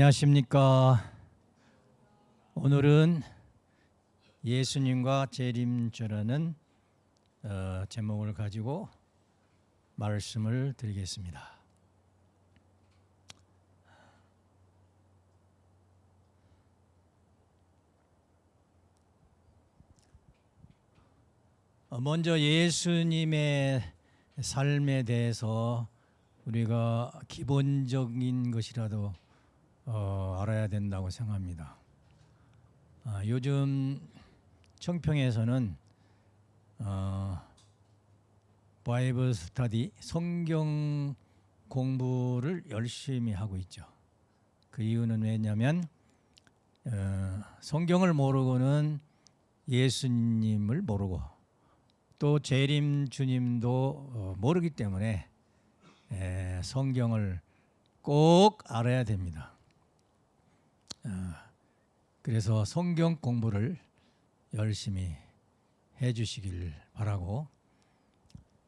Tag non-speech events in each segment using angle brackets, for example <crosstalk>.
안녕하십니까. 오늘은 예수님과 재림주라는 어, 제목을 가지고 말씀을 드리겠습니다. 어, 먼저 예수님의 삶에 대해서 우리가 기본적인 것이라도 어, 알아야 된다고 생각합니다. 아, 요즘 청평에서는 어, 바이블 스터디 성경 공부를 열심히 하고 있죠. 그 이유는 왜냐하면 어, 성경을 모르고는 예수님을 모르고 또 재림 주님도 어, 모르기 때문에 에, 성경을 꼭 알아야 됩니다. 어, 그래서 성경 공부를 열심히 해주시길 바라고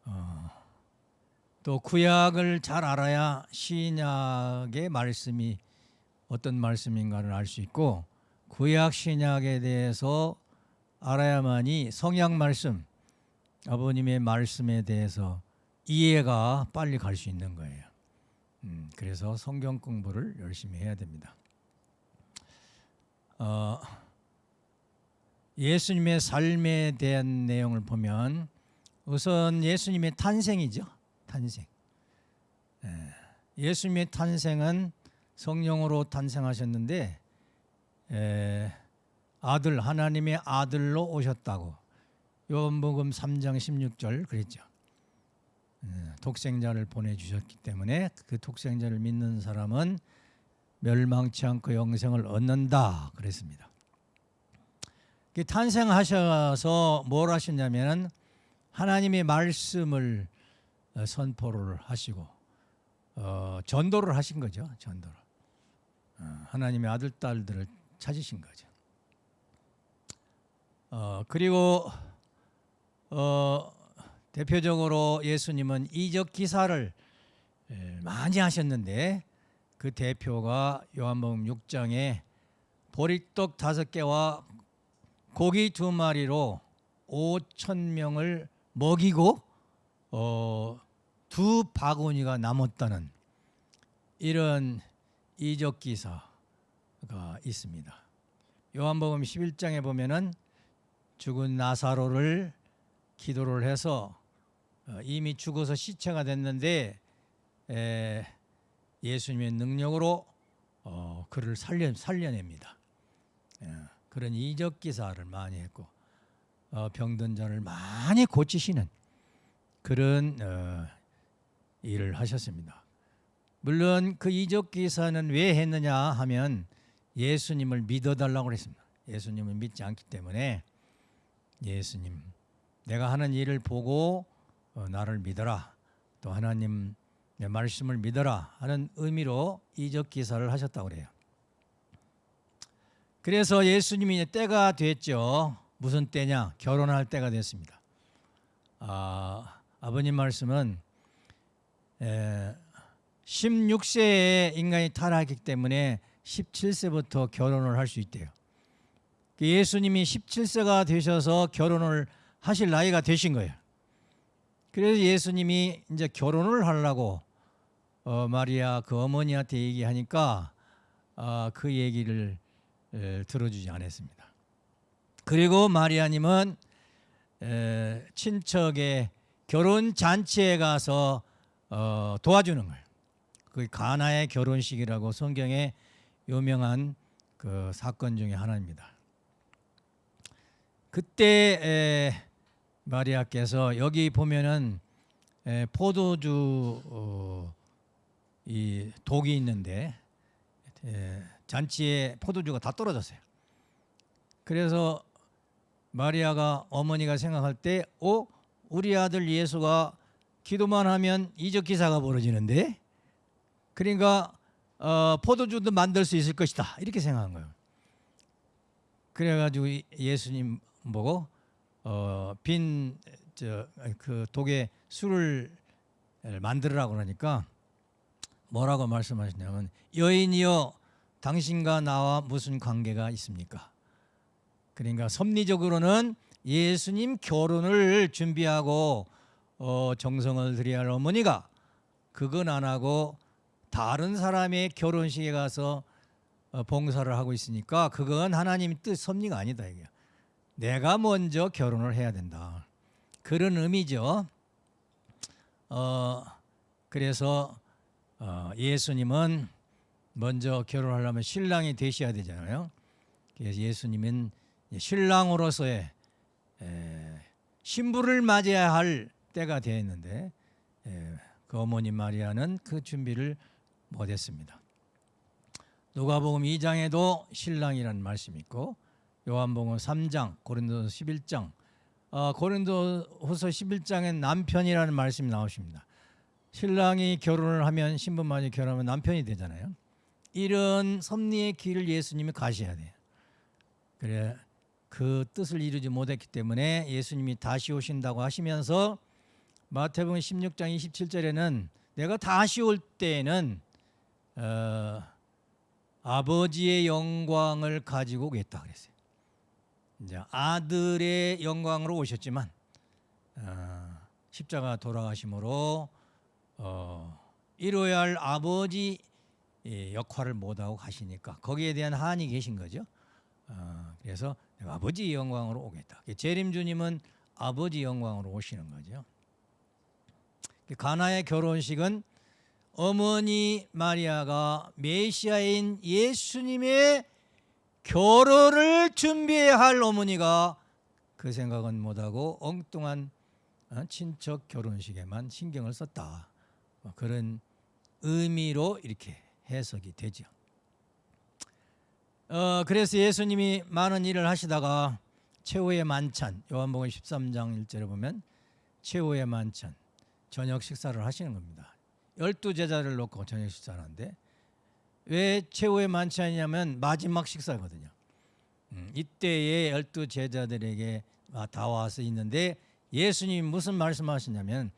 어, 또 구약을 잘 알아야 신약의 말씀이 어떤 말씀인가를 알 수 있고 구약 신약에 대해서 알아야만이 성약 말씀 아버님의 말씀에 대해서 이해가 빨리 갈 수 있는 거예요. 음, 그래서 성경 공부를 열심히 해야 됩니다. 어, 예수님의 삶에 대한 내용을 보면 우선 예수님의 탄생이죠. 탄생. 예, 수님의 탄생은 성령으로 탄생하셨는데 에, 아들 하나님의 아들로 오셨다고 요한복음 3장 16절 그랬죠. 예, 독생자를 보내주셨기 때문에 그 독생자를 믿는 사람은 멸망치 않고 영생을 얻는다 그랬습니다. 탄생하셔서 뭘 하셨냐면 하나님의 말씀을 어, 선포를 하시고 어, 전도를 하신 거죠. 전도를 어, 하나님의 아들 딸들을 찾으신 거죠. 어, 그리고 어, 대표적으로 예수님은 이적 기사를 많이 하셨는데 그 대표가 요한복음 6장에 보리떡 다섯 개와 고기 두 마리로 5천 명을 먹이고 어, 두 바구니가 남았다는 이런 이적 기사가 있습니다. 요한복음 11장에 보면은 죽은 나사로를 기도를 해서 어, 이미 죽어서 시체가 됐는데 예수님의 능력으로 어, 그를 살려, 살려냅니다. 예, 그런 이적 기사를 많이 했고 어, 병든 자를 많이 고치시는 그런 일을 하셨습니다. 물론 그 이적 기사는 왜 했느냐 하면 예수님을 믿어달라고 그랬습니다. 예수님을 믿지 않기 때문에 예수님 내가 하는 일을 보고 어, 나를 믿어라. 또 하나님 내 말씀을 믿어라 하는 의미로 이적 기사를 하셨다고 그래요. 그래서 예수님이 때가 됐죠. 무슨 때냐? 결혼할 때가 됐습니다. 아, 아버님 말씀은 에, 16세에 인간이 타락했기 때문에 17세부터 결혼을 할 수 있대요. 그 예수님이 17세가 되셔서 결혼을 하실 나이가 되신 거예요. 그래서 예수님이 이제 결혼을 하려고 어, 마리아 그 어머니한테 얘기하니까 어, 그 얘기를 에, 들어주지 않았습니다. 그리고 마리아님은 에, 친척의 결혼 잔치에 가서 어, 도와주는 거예요. 그 가나의 결혼식이라고 성경에 유명한 그 사건 중에 하나입니다. 그때 에, 마리아께서 여기 보면은 에, 포도주 어, 이 독이 있는데 에, 잔치에 포도주가 다 떨어졌어요. 그래서 마리아가 어머니가 생각할 때, 어 우리 아들 예수가 기도만 하면 이적 기사가 벌어지는데, 그러니까 어, 포도주도 만들 수 있을 것이다 이렇게 생각한 거예요. 그래가지고 예수님 보고 어, 빈그 독에 술을 만들으라고 그러니까 뭐라고 말씀하시냐면 여인이여 당신과 나와 무슨 관계가 있습니까? 그러니까 섭리적으로는 예수님 결혼을 준비하고 어, 정성을 들여야 할 어머니가 그건 안 하고 다른 사람의 결혼식에 가서 어, 봉사를 하고 있으니까 그건 하나님 뜻 섭리가 아니다 이게. 내가 먼저 결혼을 해야 된다. 그런 의미죠. 어, 그래서 어, 예수님은 먼저 결혼하려면 신랑이 되셔야 되잖아요. 그래서 예수님은 신랑으로서의 에, 신부를 맞이해야 할 때가 되었는데 에, 그 어머니 마리아는 그 준비를 못했습니다. 누가복음 2장에도 신랑이라는 말씀이 있고 요한복음 3장, 고린도서 11장, 어, 고린도후서 11장엔 남편이라는 말씀이 나오십니다. 신랑이 결혼을 하면 신부마저 결혼하면 남편이 되잖아요. 이런 섭리의 길을 예수님이 가셔야 돼요. 그래 그 뜻을 이루지 못했기 때문에 예수님이 다시 오신다고 하시면서 마태복음 16장 27절에는 내가 다시 올 때에는 어, 아버지의 영광을 가지고 오겠다 그랬어요. 이제 아들의 영광으로 오셨지만 어, 십자가 돌아가심으로 어, 이루어야 할 아버지 예, 역할을 못하고 가시니까 거기에 대한 한이 계신 거죠. 어, 그래서 아버지 영광으로 오겠다. 재림 주님은 아버지 영광으로 오시는 거죠. 가나의 결혼식은 어머니 마리아가 메시아인 예수님의 결혼을 준비해야 할 어머니가 그 생각은 못하고 엉뚱한 어, 친척 결혼식에만 신경을 썼다. 뭐 그런 의미로 이렇게 해석이 되죠. 어, 그래서 예수님이 많은 일을 하시다가 최후의 만찬 요한복음 13장 1절에 보면 최후의 만찬 저녁 식사를 하시는 겁니다. 열두 제자를 놓고 저녁 식사를 하는데 왜 최후의 만찬이냐면 마지막 식사거든요. 음, 이때에 열두 제자들에게 다 와서 있는데 예수님이 무슨 말씀하시냐면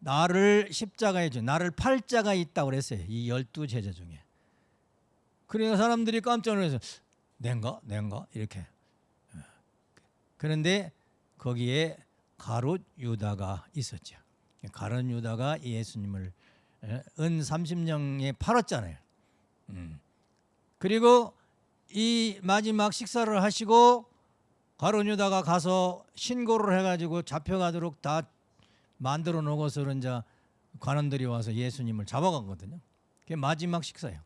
나를 십자가에 주 나를 팔자가 있다고 그랬어요. 이 열두 제자 중에. 그러니까 사람들이 깜짝 놀라서 nen가 nen가 이렇게. 그런데 거기에 가롯 유다가 있었죠. 가롯 유다가 예수님을 은 30년에 팔았잖아요. 음. 그리고 이 마지막 식사를 하시고 가롯 유다가 가서 신고를 해가지고 잡혀가도록 다 만들어 놓고서 이제 관원들이 와서 예수님을 잡아가거든요. 그게 마지막 식사예요.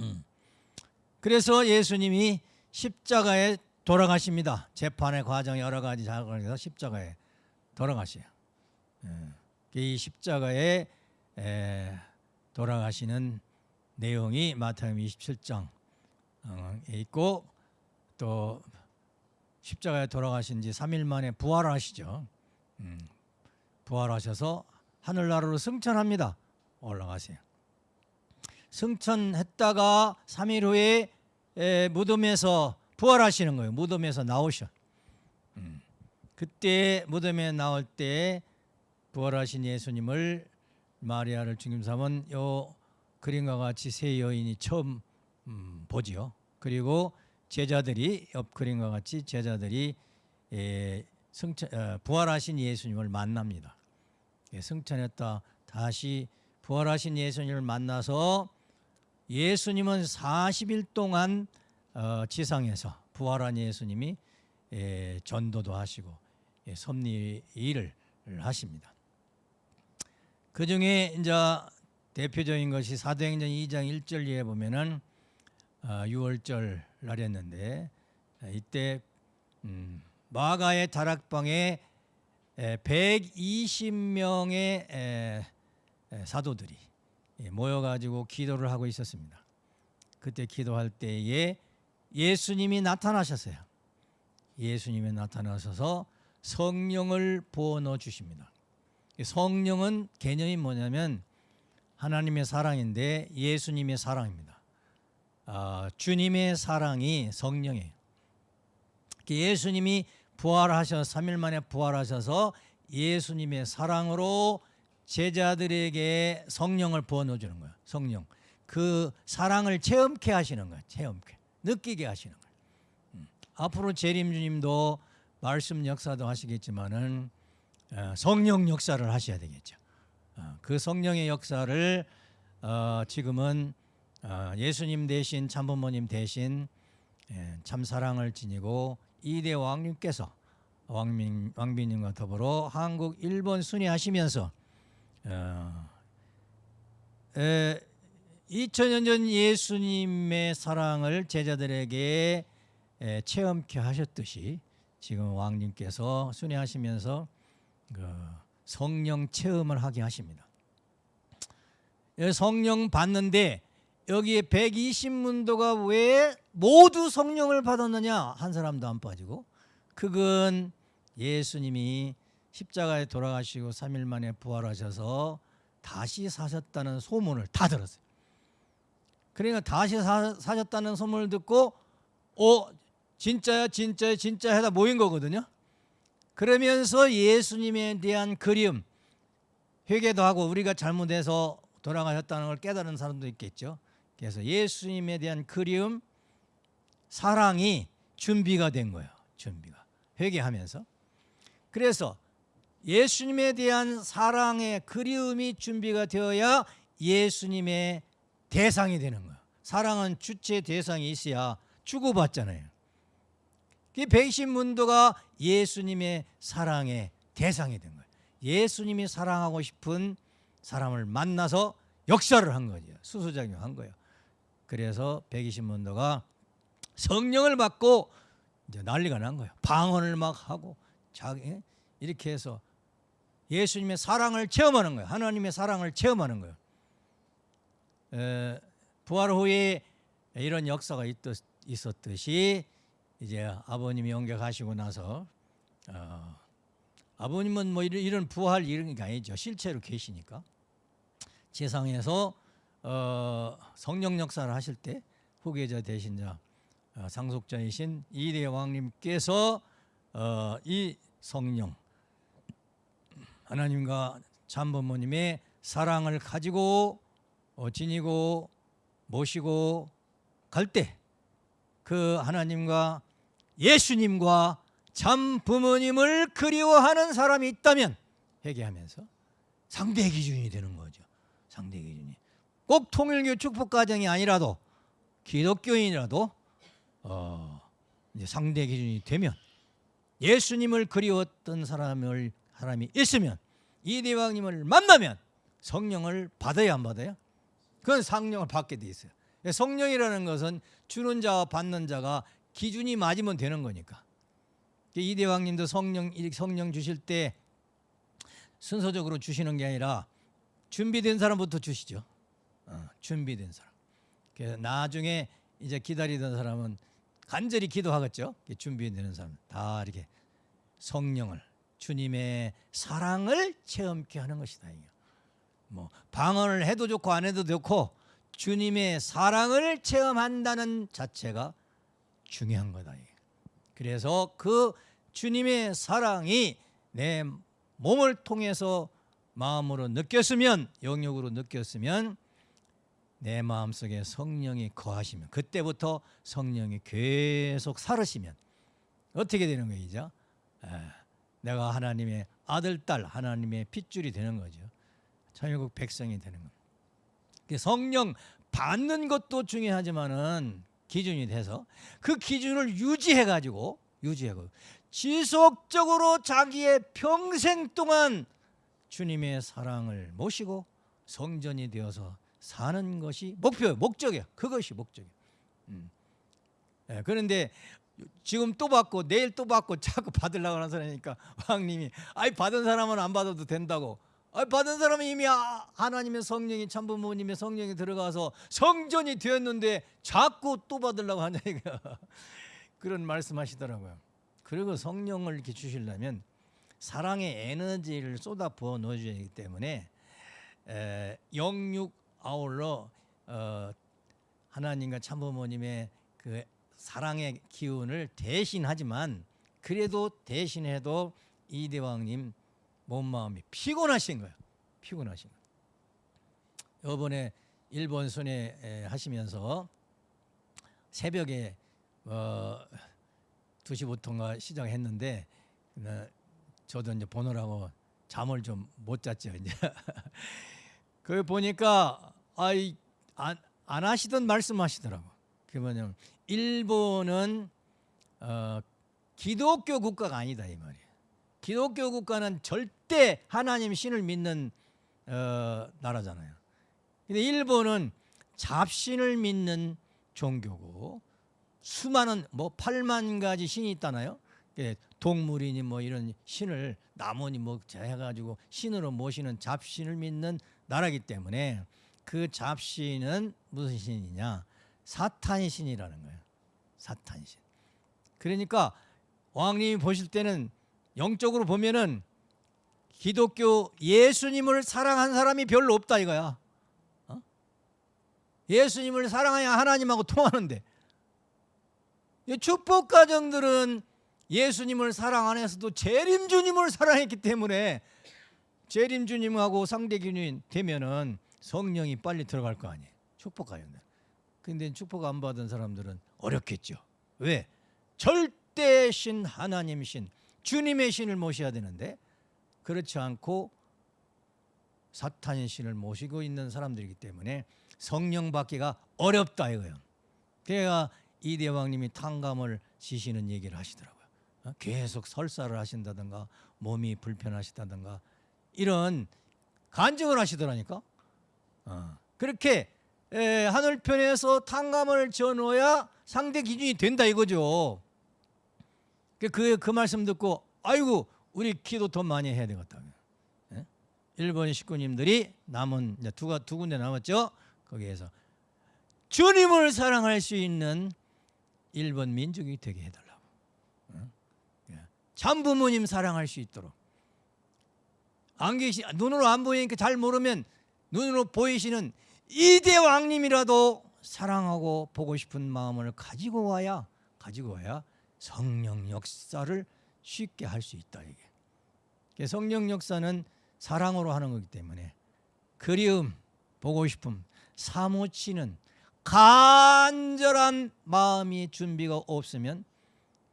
음. 그래서 예수님이 십자가에 돌아가십니다. 재판의 과정 여러 가지 작업에서 십자가에 돌아가셔요. 예. 이 십자가에 돌아가시는 내용이 마태복음 27장에 있고 또 십자가에 돌아가신 지 3일 만에 부활하시죠. 음. 부활하셔서 하늘나라로 승천합니다. 올라가세요. 승천했다가 3일 후에 무덤에서 부활하시는 거예요. 무덤에서 나오셔. 음. 그때 무덤에 나올 때 부활하신 예수님을 마리아를 중심 삼은 요 그림과 같이 세 여인이 처음 음, 보지요. 그리고 제자들이 옆 그림과 같이 제자들이 에, 승천, 어, 부활하신 예수님을 만납니다. 예, 승천했다 다시 부활하신 예수님을 만나서 예수님은 40일 동안 어, 지상에서 부활한 예수님이 예, 전도도 하시고 예, 섭리 일을 하십니다. 그 중에 이제 대표적인 것이 사도행전 2장 1절에 보면은 어, 6월절 날이었는데 이때 음, 마가의 다락방에 120명의 사도들이 모여가지고 기도를 하고 있었습니다. 그때 기도할 때에 예수님이 나타나셨어요. 예수님이 나타나셔서 성령을 부어 넣어 주십니다. 성령은 개념이 뭐냐면 하나님의 사랑인데 예수님의 사랑입니다. 아, 주님의 사랑이 성령이에요. 예수님이 부활하셔 3일 만에 부활하셔서 예수님의 사랑으로 제자들에게 성령을 부어 넣어 주는 거예요. 성령. 그 사랑을 체험케 하시는 거예요. 체험케. 느끼게 하시는 거예요. 음. 앞으로 재림 주님도 말씀 역사도 하시겠지만은 어, 성령 역사를 하셔야 되겠죠. 어, 그 성령의 역사를 어, 지금은 어, 예수님 대신 참부모님 대신 예, 참 사랑을 지니고 이대 왕님께서 왕민 왕비님과 더불어 한국 일본 순회하시면서 어, 에, 2000년 전 예수님의 사랑을 제자들에게 에, 체험케 하셨듯이 지금 왕님께서 순회하시면서 그 성령 체험을 하게 하십니다. 예, 성령 받는데 여기에 120문도가 왜 모두 성령을 받았느냐 한 사람도 안 빠지고 그건 예수님이 십자가에 돌아가시고 3일 만에 부활하셔서 다시 사셨다는 소문을 다 들었어요. 그러니까 다시 사, 사셨다는 소문을 듣고 어 진짜야 진짜야 진짜 해다 모인 거거든요. 그러면서 예수님에 대한 그리움 회개도 하고 우리가 잘못해서 돌아가셨다는 걸 깨달은 사람도 있겠죠. 그래서 예수님에 대한 그리움 사랑이 준비가 된 거예요. 준비가 회개하면서 그래서 예수님에 대한 사랑의 그리움이 준비가 되어야 예수님의 대상이 되는 거예요. 사랑은 주체 대상이 있어야 주고받잖아요. 그 백신 문도가 예수님의 사랑의 대상이 된 거예요. 예수님이 사랑하고 싶은 사람을 만나서 역사를 한 거죠. 수수작용한 거예요. 그래서 백이신문도가 성령을 받고 이제 난리가 난 거예요. 방언을 막 하고 자기 이렇게 해서 예수님의 사랑을 체험하는 거예요. 하나님의 사랑을 체험하는 거예요. 에, 부활 후에 이런 역사가 있듯, 있었듯이 이제 아버님이 옮겨가시고 나서 어, 아버님은 뭐 이런, 이런 부활 이런 게 아니죠. 실제로 계시니까 세상에서 어, 성령 역사를 하실 때 후계자 대신 자 어, 상속자이신 이대 왕님께서 어, 이 성령 하나님과 참부모님의 사랑을 가지고 어, 지니고 모시고 갈 때 그 하나님과 예수님과 참 부모님을 그리워하는 사람이 있다면 회개하면서 상대 기준이 되는 거죠. 상대 기준이 꼭 통일교 축복 가정이 아니라도 기독교인이라도 어, 상대 기준이 되면 예수님을 그리웠던 사람을 사람이 있으면 이 대왕님을 만나면 성령을 받아야 안 받아요? 그건 성령을 받게 돼 있어요. 성령이라는 것은 주는 자와 받는 자가 기준이 맞으면 되는 거니까. 이 대왕님도 성령 성령 주실 때 순서적으로 주시는 게 아니라 준비된 사람부터 주시죠. 어, 준비된 사람. 그래서 나중에 이제 기다리던 사람은 간절히 기도하겠죠. 준비되는 사람 다 이렇게 성령을 주님의 사랑을 체험케 하는 것이다. 뭐 방언을 해도 좋고 안 해도 좋고 주님의 사랑을 체험한다는 자체가 중요한 거다. 그래서 그 주님의 사랑이 내 몸을 통해서 마음으로 느꼈으면 영역으로 느꼈으면 내 마음속에 성령이 거하시면 그때부터 성령이 계속 살으시면 어떻게 되는 거이죠? 내가 하나님의 아들 딸 하나님의 핏줄이 되는 거죠. 천국 백성이 되는 겁니다. 성령 받는 것도 중요하지만은 기준이 돼서 그 기준을 유지해 가지고 유지하고 지속적으로 자기의 평생 동안 주님의 사랑을 모시고 성전이 되어서 사는 것이 목표, 목적이야. 그것이 목적이야. 음. 예, 그런데 지금 또 받고 내일 또 받고 자꾸 받으려고 하는 사람이니까 <laughs> 왕님이 아이 받은 사람은 안 받아도 된다고 아, 받은 사람은 이미 아, 하나님의 성령이 참 부모님의 성령이 들어가서 성전이 되었는데 자꾸 또 받으려고 하냐 이거 <laughs> 그런 말씀하시더라고요. 그리고 성령을 이렇게 주시려면 사랑의 에너지를 쏟아 부어 넣어줘야 하기 때문에 에, 영육 아울러 어, 하나님과 참부모님의 그 사랑의 기운을 대신하지만 그래도 대신해도 이대왕님 몸 마음이 피곤하신 거예요. 피곤하신 거예요. 이번에 일본 순회 에, 하시면서 새벽에 어 2시부터인가 시작했는데 어, 저도 이제 보느라고 잠을 좀 못 잤죠 이제 <laughs> 그 보니까 아이 안, 안 하시던 말씀하시더라고 그 뭐냐면 일본은 어, 기독교 국가가 아니다 이 말이에요 기독교 국가는 절대 하나님 신을 믿는 어, 나라잖아요 근데 일본은 잡신을 믿는 종교고 수많은 뭐 8만 가지 신이 있다나요? 예, 동물이니 뭐 이런 신을 나무니 뭐 해가지고 신으로 모시는 잡신을 믿는 나라기 때문에 그 잡신은 무슨 신이냐? 사탄 신이라는 거예요. 사탄 신. 그러니까 왕님이 보실 때는 영적으로 보면은 기독교 예수님을 사랑한 사람이 별로 없다 이거야. 어? 예수님을 사랑해야 하나님하고 통하는데 이 축복 가정들은 예수님을 사랑 안에서도 재림 주님을 사랑했기 때문에 재림 주님하고 상대균이 되면은 성령이 빨리 들어갈 거 아니에요. 축복 가정들. 근데 축복 안 받은 사람들은 어렵겠죠. 왜? 절대 신 하나님 신 주님의 신을 모셔야 되는데 그렇지 않고 사탄의 신을 모시고 있는 사람들이기 때문에 성령 받기가 어렵다 이거예요. 그래야 이 대왕님이 탕감을 지시는 얘기를 하시더라고요. 어? 계속 설사를 하신다든가 몸이 불편하시다든가 이런 간증을 하시더라니까. 어. 그렇게 에, 하늘편에서 탕감을 전어야 상대 기준이 된다 이거죠. 그, 그, 그 말씀 듣고 아이고 우리 기도 더 많이 해야 되겠다. 예? 일본 식구님들이 남은 두, 두 군데 남았죠. 거기에서 주님을 사랑할 수 있는 일본 민족이 되게 해달라고. 어? 예. 참부모님 사랑할 수 있도록. 안 계시 눈으로 안 보이니까 잘 모르면 눈으로 보이시는 이대 왕님이라도 사랑하고 보고 싶은 마음을 가지고 와야 가지고 와야 성령 역사를 쉽게 할 수 있다 이게. 성령 역사는 사랑으로 하는 거기 때문에 그리움, 보고 싶음, 사무치는 간절한 마음이 준비가 없으면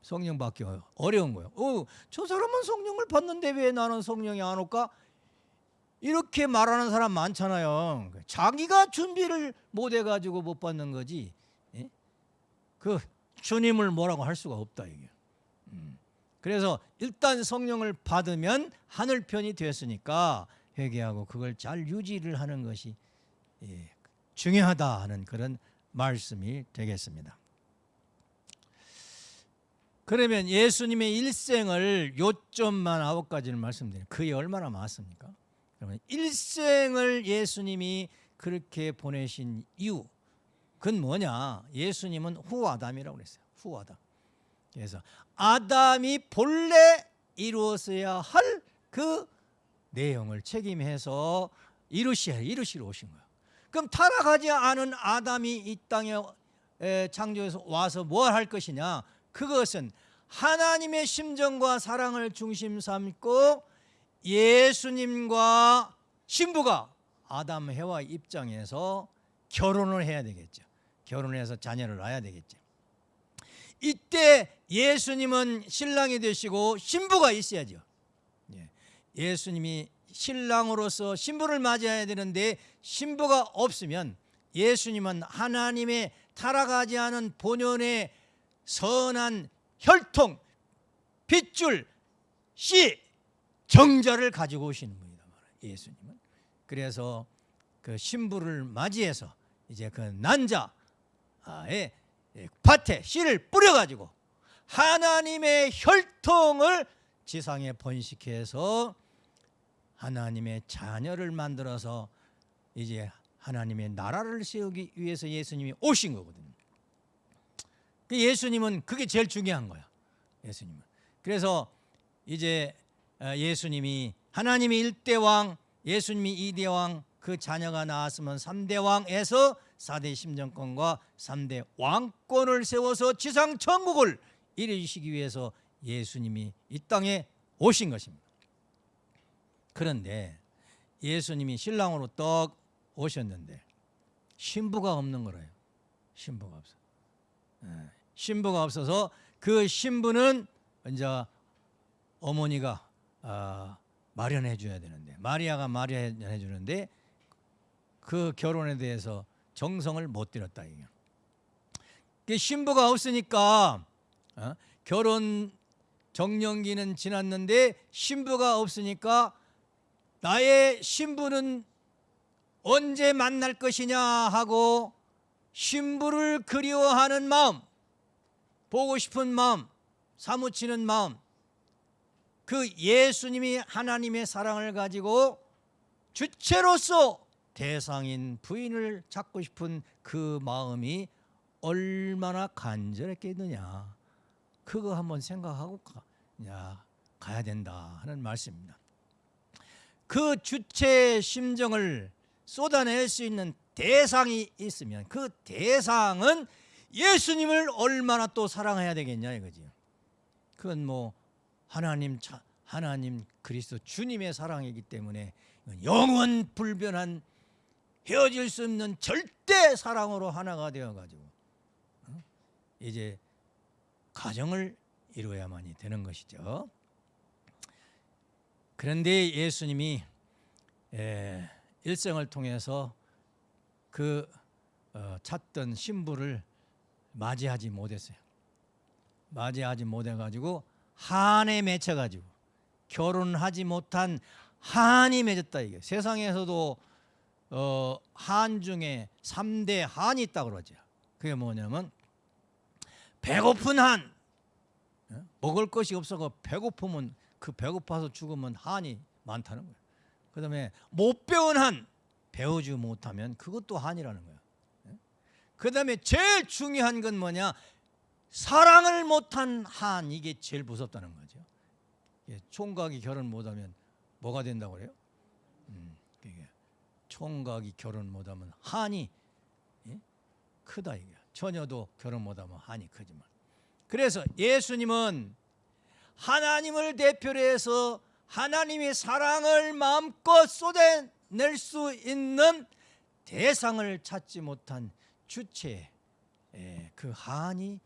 성령 받기 어려운 거예요. 어, 저 사람은 성령을 받는데 왜 나는 성령이 안 올까? 이렇게 말하는 사람 많잖아요. 자기가 준비를 못 해가지고 못 받는 거지. 예? 그 주님을 뭐라고 할 수가 없다 이게. 음. 그래서 일단 성령을 받으면 하늘 편이 되었으니까 회개하고 그걸 잘 유지를 하는 것이 예, 중요하다 하는 그런 말씀이 되겠습니다. 그러면 예수님의 일생을 요점만 아홉 가지를 말씀드리면 그게 얼마나 많습니까? 그러면 일생을 예수님이 그렇게 보내신 이유 그건 뭐냐? 예수님은 후아담이라고 그랬어요. 후아담. 그래서 아담이 본래 이루었어야 할 그 내용을 책임해서 이루시야 이루시러 오신 거예요. 그럼 타락하지 않은 아담이 이 땅에 창조해서 와서 뭘 할 것이냐? 그것은 하나님의 심정과 사랑을 중심 삼고 예수님과 신부가 아담 해와 입장에서 결혼을 해야 되겠죠. 결혼해서 자녀를 낳아야 되겠죠. 이때 예수님은 신랑이 되시고 신부가 있어야죠. 예. 예수님이 신랑으로서 신부를 맞이해야 되는데 신부가 없으면 예수님은 하나님의 타락하지 않은 본연의 선한 혈통, 핏줄, 씨, 정자를 가지고 오시는 말이에요. 예수님은. 그래서 그 신부를 맞이해서 이제 그 난자의 밭에 씨를 뿌려가지고 하나님의 혈통을 지상에 번식해서 하나님의 자녀를 만들어서 이제 하나님의 나라를 세우기 위해서 예수님이 오신 거거든요. 그 예수님은 그게 제일 중요한 거야. 예수님은. 그래서 이제 어, 예수님이 하나님이 일대왕, 예수님이 이대왕, 그 자녀가 나왔으면 삼대왕에서 사대 심정권과 삼대 왕권을 세워서 지상 천국을 이루시기 위해서 예수님이 이 땅에 오신 것입니다. 그런데 예수님이 신랑으로 떡 오셨는데 신부가 없는 거래요. 신부가 없어. 예, 신부가 없어서 그 신부는 이제 어머니가 아, 마련해 줘야 되는데 마리아가 마련해 주는데 그 결혼에 대해서 정성을 못 들였다 이게. 그 신부가 없으니까 어? 결혼 정년기는 지났는데 신부가 없으니까 나의 신부는 언제 만날 것이냐 하고 신부를 그리워하는 마음, 보고 싶은 마음, 사무치는 마음, 그 예수님이 하나님의 사랑을 가지고 주체로서 대상인 부인을 찾고 싶은 그 마음이 얼마나 간절했겠느냐. 그거 한번 생각하고 가, 야, 가야 된다 하는 말씀입니다. 그 주체의 심정을 쏟아낼 수 있는 대상이 있으면 그 대상은 예수님을 얼마나 또 사랑해야 되겠냐 이거지. 그건 뭐 하나님 차, 하나님 그리스도 주님의 사랑이기 때문에 영원 불변한 헤어질 수 없는 절대 사랑으로 하나가 되어 가지고 어? 이제 가정을 이루어야만이 되는 것이죠. 그런데 예수님이 에, 일생을 통해서 그 어, 찾던 신부를 맞이하지 못했어요. 맞이하지 못해가지고 한에 맺혀가지고 결혼하지 못한 한이 맺었다 이게 세상에서도 어, 한 중에 3대 한이 있다고 그러죠. 그게 뭐냐면 배고픈 한 어? 먹을 것이 없어서 배고프면 그 배고파서 죽으면 한이 많다는 거예요. 그 다음에 못 배운 한 배우지 못하면 그것도 한이라는 거예요. 예? 그다음에 제일 중요한 건 뭐냐? 사랑을 못한 한 이게 제일 무섭다는 거죠. 예, 총각이 결혼 못하면 뭐가 된다고 그래요? 총각이 결혼 못하면 한이 예? 크다 이게. 처녀도 결혼 못하면 한이 크지만. 그래서 예수님은 하나님을 대표로 해서 하나님의 사랑을 마음껏 쏟아낼 수 있는 대상을 찾지 못한 주체 그 한이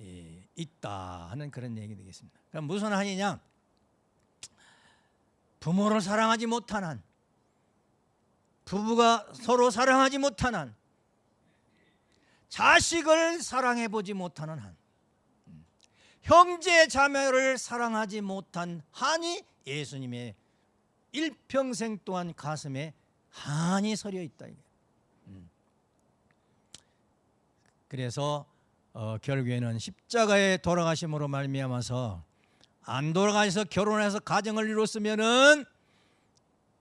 예, 있다 하는 그런 얘기 되겠습니다. 그럼 무슨 한이냐? 부모를 사랑하지 못한 한, 부부가 서로 사랑하지 못한 한, 자식을 사랑해 보지 못하는 한, 형제 자매를 사랑하지 못한 한이 예수님의 일평생 동안 가슴에 한이 서려 있다. 음. 그래서 어, 결국에는 십자가에 돌아가심으로 말미암아서 안 돌아가서 결혼해서 가정을 이뤘으면은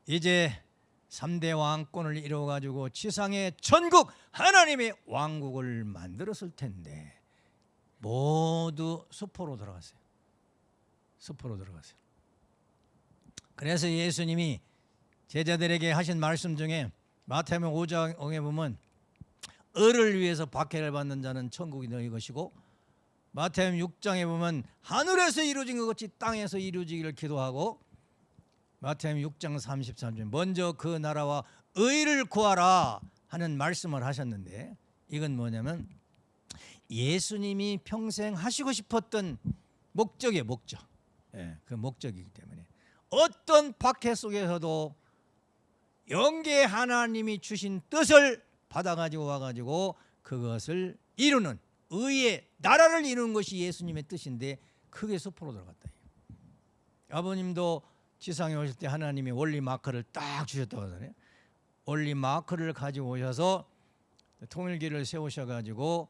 이제 3대 왕권을 이루어 가지고 지상의 전국 하나님의 왕국을 만들었을 텐데 모두 수포로 들어갔어요. 수포로 들어갔어요. 그래서 예수님이 제자들에게 하신 말씀 중에 마태복음 5장에 보면 을을 위해서 박해를 받는 자는 천국이 너희 것이고 마태복음 6장에 보면 하늘에서 이루어진 것 같이 땅에서 이루어지기를 기도하고 마태복음 6장 33절. 먼저 그 나라와 의를 구하라 하는 말씀을 하셨는데 이건 뭐냐면 예수님이 평생 하시고 싶었던 목적의 목적. 예, 그 목적이기 때문에. 어떤 박해 속에서도 영계 하나님이 주신 뜻을 받아가지고 와가지고 그것을 이루는 의의 나라를 이루는 것이 예수님의 뜻인데 크게 수포로 들어갔다. 아버님도 지상에 오실 때 하나님이 원리 마크를 딱 주셨다고 하잖아요. 원리 마크를 가지고 오셔서 통일기를 세우셔가지고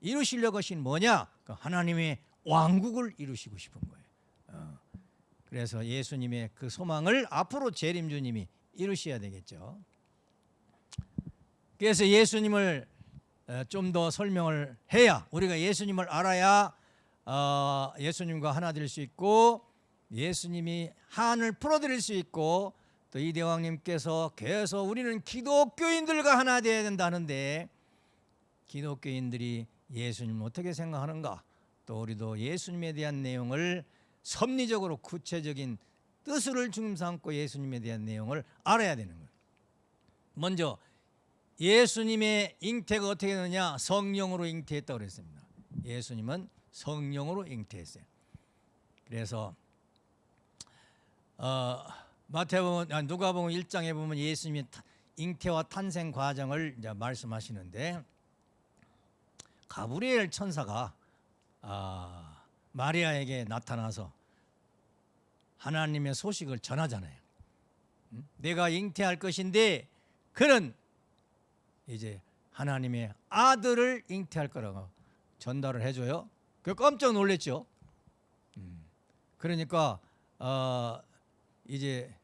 이루시려고 하신 뭐냐? 그 하나님의 왕국을 이루시고 싶은 거예요. 어. 그래서 예수님의 그 소망을 앞으로 재림주님이 이루셔야 되겠죠. 그래서 예수님을 어, 좀더 설명을 해야 우리가 예수님을 알아야 어, 예수님과 하나 될 수 있고 예수님이 한을 풀어드릴 수 있고 또 이대왕님께서 계속 우리는 기독교인들과 하나 되어야 된다는데 기독교인들이 예수님 어떻게 생각하는가 또 우리도 예수님에 대한 내용을 섭리적으로 구체적인 뜻을 중심 삼고 예수님에 대한 내용을 알아야 되는 거예요. 먼저 예수님의 잉태가 어떻게 되느냐? 성령으로 잉태했다고 그랬습니다. 예수님은 성령으로 잉태했어요. 그래서 어, 마태복음 아, 누가복음 1장에 보면 예수님의 타- 잉태와 탄생 과정을 이제 말씀하시는데 가브리엘 천사가 아, 마리아에게 나타나서 하나님의 소식을 전하잖아요. 음? 내가 잉태할 것인데 그는 이제 하나님의 아들을 잉태할 거라고 전달을 해줘요. 그 깜짝 놀랐죠. 음. 그러니까 어, 이제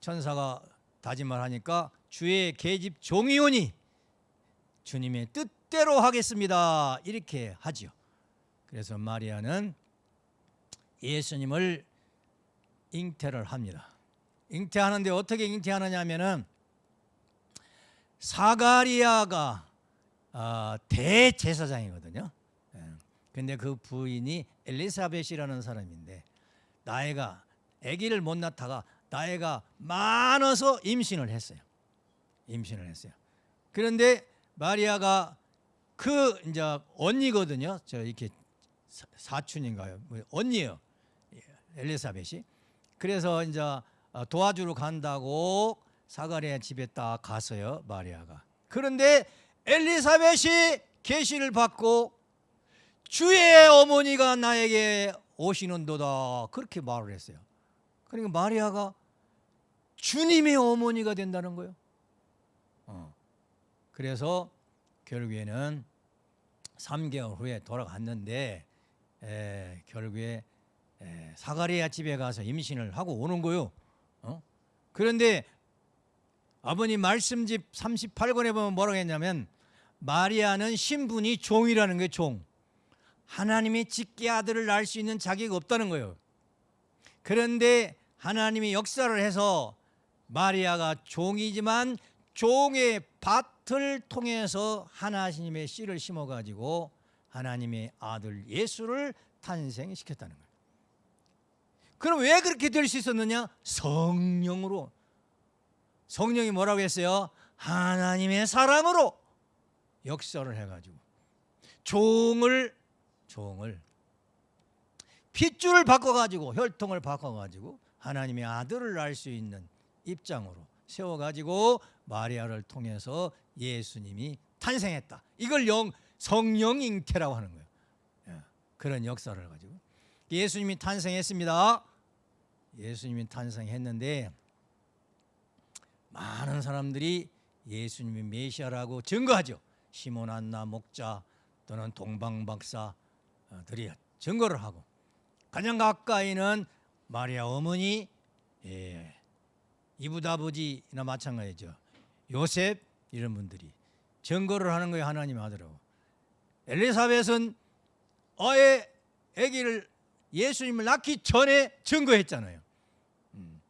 천사가 다짐을 하니까 주의 계집 종이오니 주님의 뜻대로 하겠습니다. 이렇게 하지요. 그래서 마리아는 예수님을 잉태를 합니다. 잉태하는데 어떻게 잉태하느냐면은 사가리아가 아, 대제사장이거든요. 예. 근데 그 부인이 엘리사벳이라는 사람인데 나이가 아기를 못 낳다가 나이가 많아서 임신을 했어요. 임신을 했어요. 그런데 마리아가 그 이제 언니거든요. 저 이렇게 사- 사촌인가요? 뭐 언니예요. 엘리사벳이. 그래서 이제 어, 도와주러 간다고 사가리아 집에 딱 갔어요. 마리아가. 그런데 엘리사벳이 계시를 받고 주의 어머니가 나에게 오시는도다 그렇게 말을 했어요. 그러니까 마리아가 주님의 어머니가 된다는 거예요. 어. 그래서 결국에는 3개월 후에 돌아갔는데 에, 결국에 에, 사가리아 집에 가서 임신을 하고 오는 거요. 어? 그런데 아버님 말씀집 38권에 보면 뭐라고 했냐면 마리아는 신분이 종이라는 게 종. 하나님의 직계 아들을 낳을 수 있는 자격이 없다는 거예요. 그런데 하나님이 역사를 해서 마리아가 종이지만 종의 밭을 통해서 하나님의 씨를 심어 가지고 하나님의 아들 예수를 탄생시켰다는 거예요. 그럼 왜 그렇게 될 수 있었느냐? 성령으로. 성령이 뭐라고 했어요? 하나님의 사랑으로 역사를 해가지고 종을 종을 핏줄을 바꿔가지고 혈통을 바꿔가지고 하나님의 아들을 낳을 수 있는 입장으로 세워가지고 마리아를 통해서 예수님이 탄생했다. 이걸 영 성령 잉태라고 하는 거예요. 예, 그런 역사를 가지고 예수님이 탄생했습니다. 예수님이 탄생했는데 많은 사람들이 예수님이 메시아라고 증거하죠. 시몬 안나 목자 또는 동방 박사들이 증거를 하고 가장 가까이는 마리아 어머니 예, 이붓 아버지나 마찬가지죠. 요셉 이런 분들이 증거를 하는 거예요. 하나님 아들하고 엘리사벳은 아예 아기를 예수님을 낳기 전에 증거했잖아요. 음,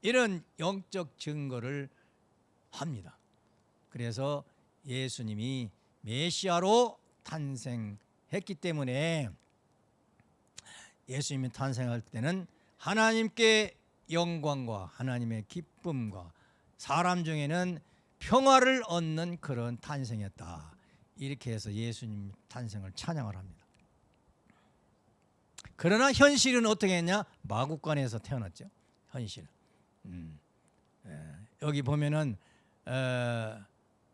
이런 영적 증거를 합니다. 그래서 예수님이 메시아로 탄생했기 때문에 예수님이 탄생할 때는 하나님께 영광과 하나님의 기쁨과 사람 중에는 평화를 얻는 그런 탄생이었다. 이렇게 해서 예수님 탄생을 찬양을 합니다. 그러나 현실은 어떻게 했냐? 마국간에서 태어났죠. 현실. 음. 에, 여기 보면은 에,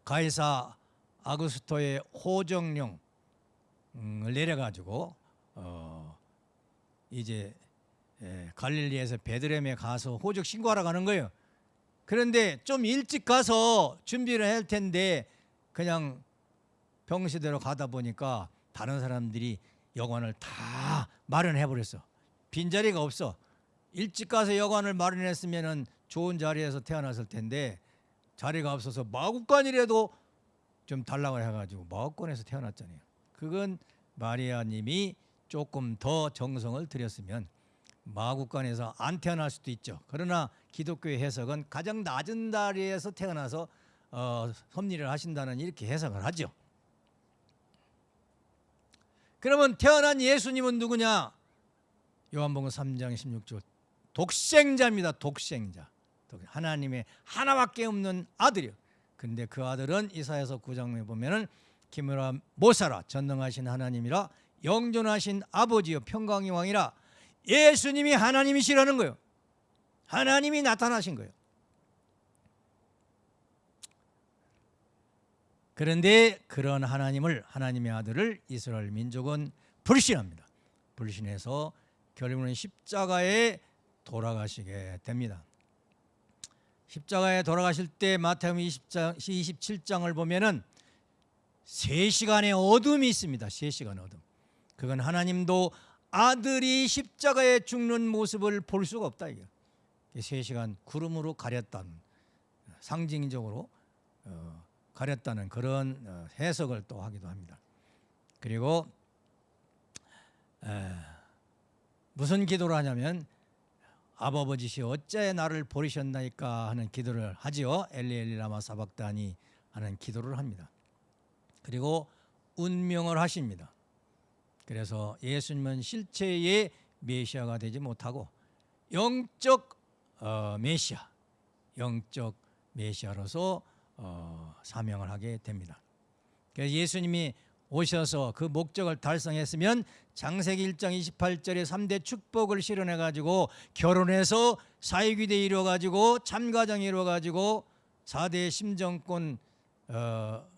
가이사 아구스토의 호정령을 내려가지고 어, 이제 에, 갈릴리에서 베드레헴에 가서 호적 신고하러 가는 거예요. 그런데 좀 일찍 가서 준비를 할 텐데 그냥 병시대로 가다 보니까 다른 사람들이 여관을 다 마련해 버렸어. 빈자리가 없어. 일찍 가서 여관을 마련했으면은 좋은 자리에서 태어났을 텐데 자리가 없어서 마국간이라도 좀 달라고 해가지고 마국간에서 태어났잖아요. 그건 마리아님이 조금 더 정성을 들였으면 마국간에서 안 태어날 수도 있죠. 그러나 기독교의 해석은 가장 낮은 자리에서 태어나서 어, 섭리를 하신다는 이렇게 해석을 하죠. 그러면 태어난 예수님은 누구냐? 요한복음 3장 16절 독생자입니다. 독생자. 하나님의 하나밖에 없는 아들이요. 근데 그 아들은 이사야서 9장에 보면은 못 살아 전능하신 하나님이라 영존하신 아버지요 평강의 왕이라 예수님이 하나님이시라는 거예요. 하나님이 나타나신 거예요. 그런데 그런 하나님을 하나님의 아들을 이스라엘 민족은 불신합니다. 불신해서 결국은 십자가에 돌아가시게 됩니다. 십자가에 돌아가실 때 20장, 27장을 보면은 3시간의 어둠이 있습니다. 3시간 어둠. 그건 하나님도 아들이 십자가에 죽는 모습을 볼 수가 없다 이게. 3시간 구름으로 가렸다는 상징적으로 어, 가렸다는 그런 어, 해석을 또 하기도 합니다. 그리고 에, 무슨 기도를 하냐면 아버지시 어째 나를 버리셨나이까 하는 기도를 하지요. 엘리 엘리 라마 사박다니 하는 기도를 합니다. 그리고 운명을 하십니다. 그래서 예수님은 실체의 메시아가 되지 못하고 영적 어, 메시아, 영적 메시아로서 어, 사명을 하게 됩니다. 그래서 예수님이 오셔서 그 목적을 달성했으면 장세기 1장 28절에 3대 축복을 실현해 가지고 결혼해서 사회귀대 이루어 가지고 참가정 이루어 가지고 4대 심정권 어,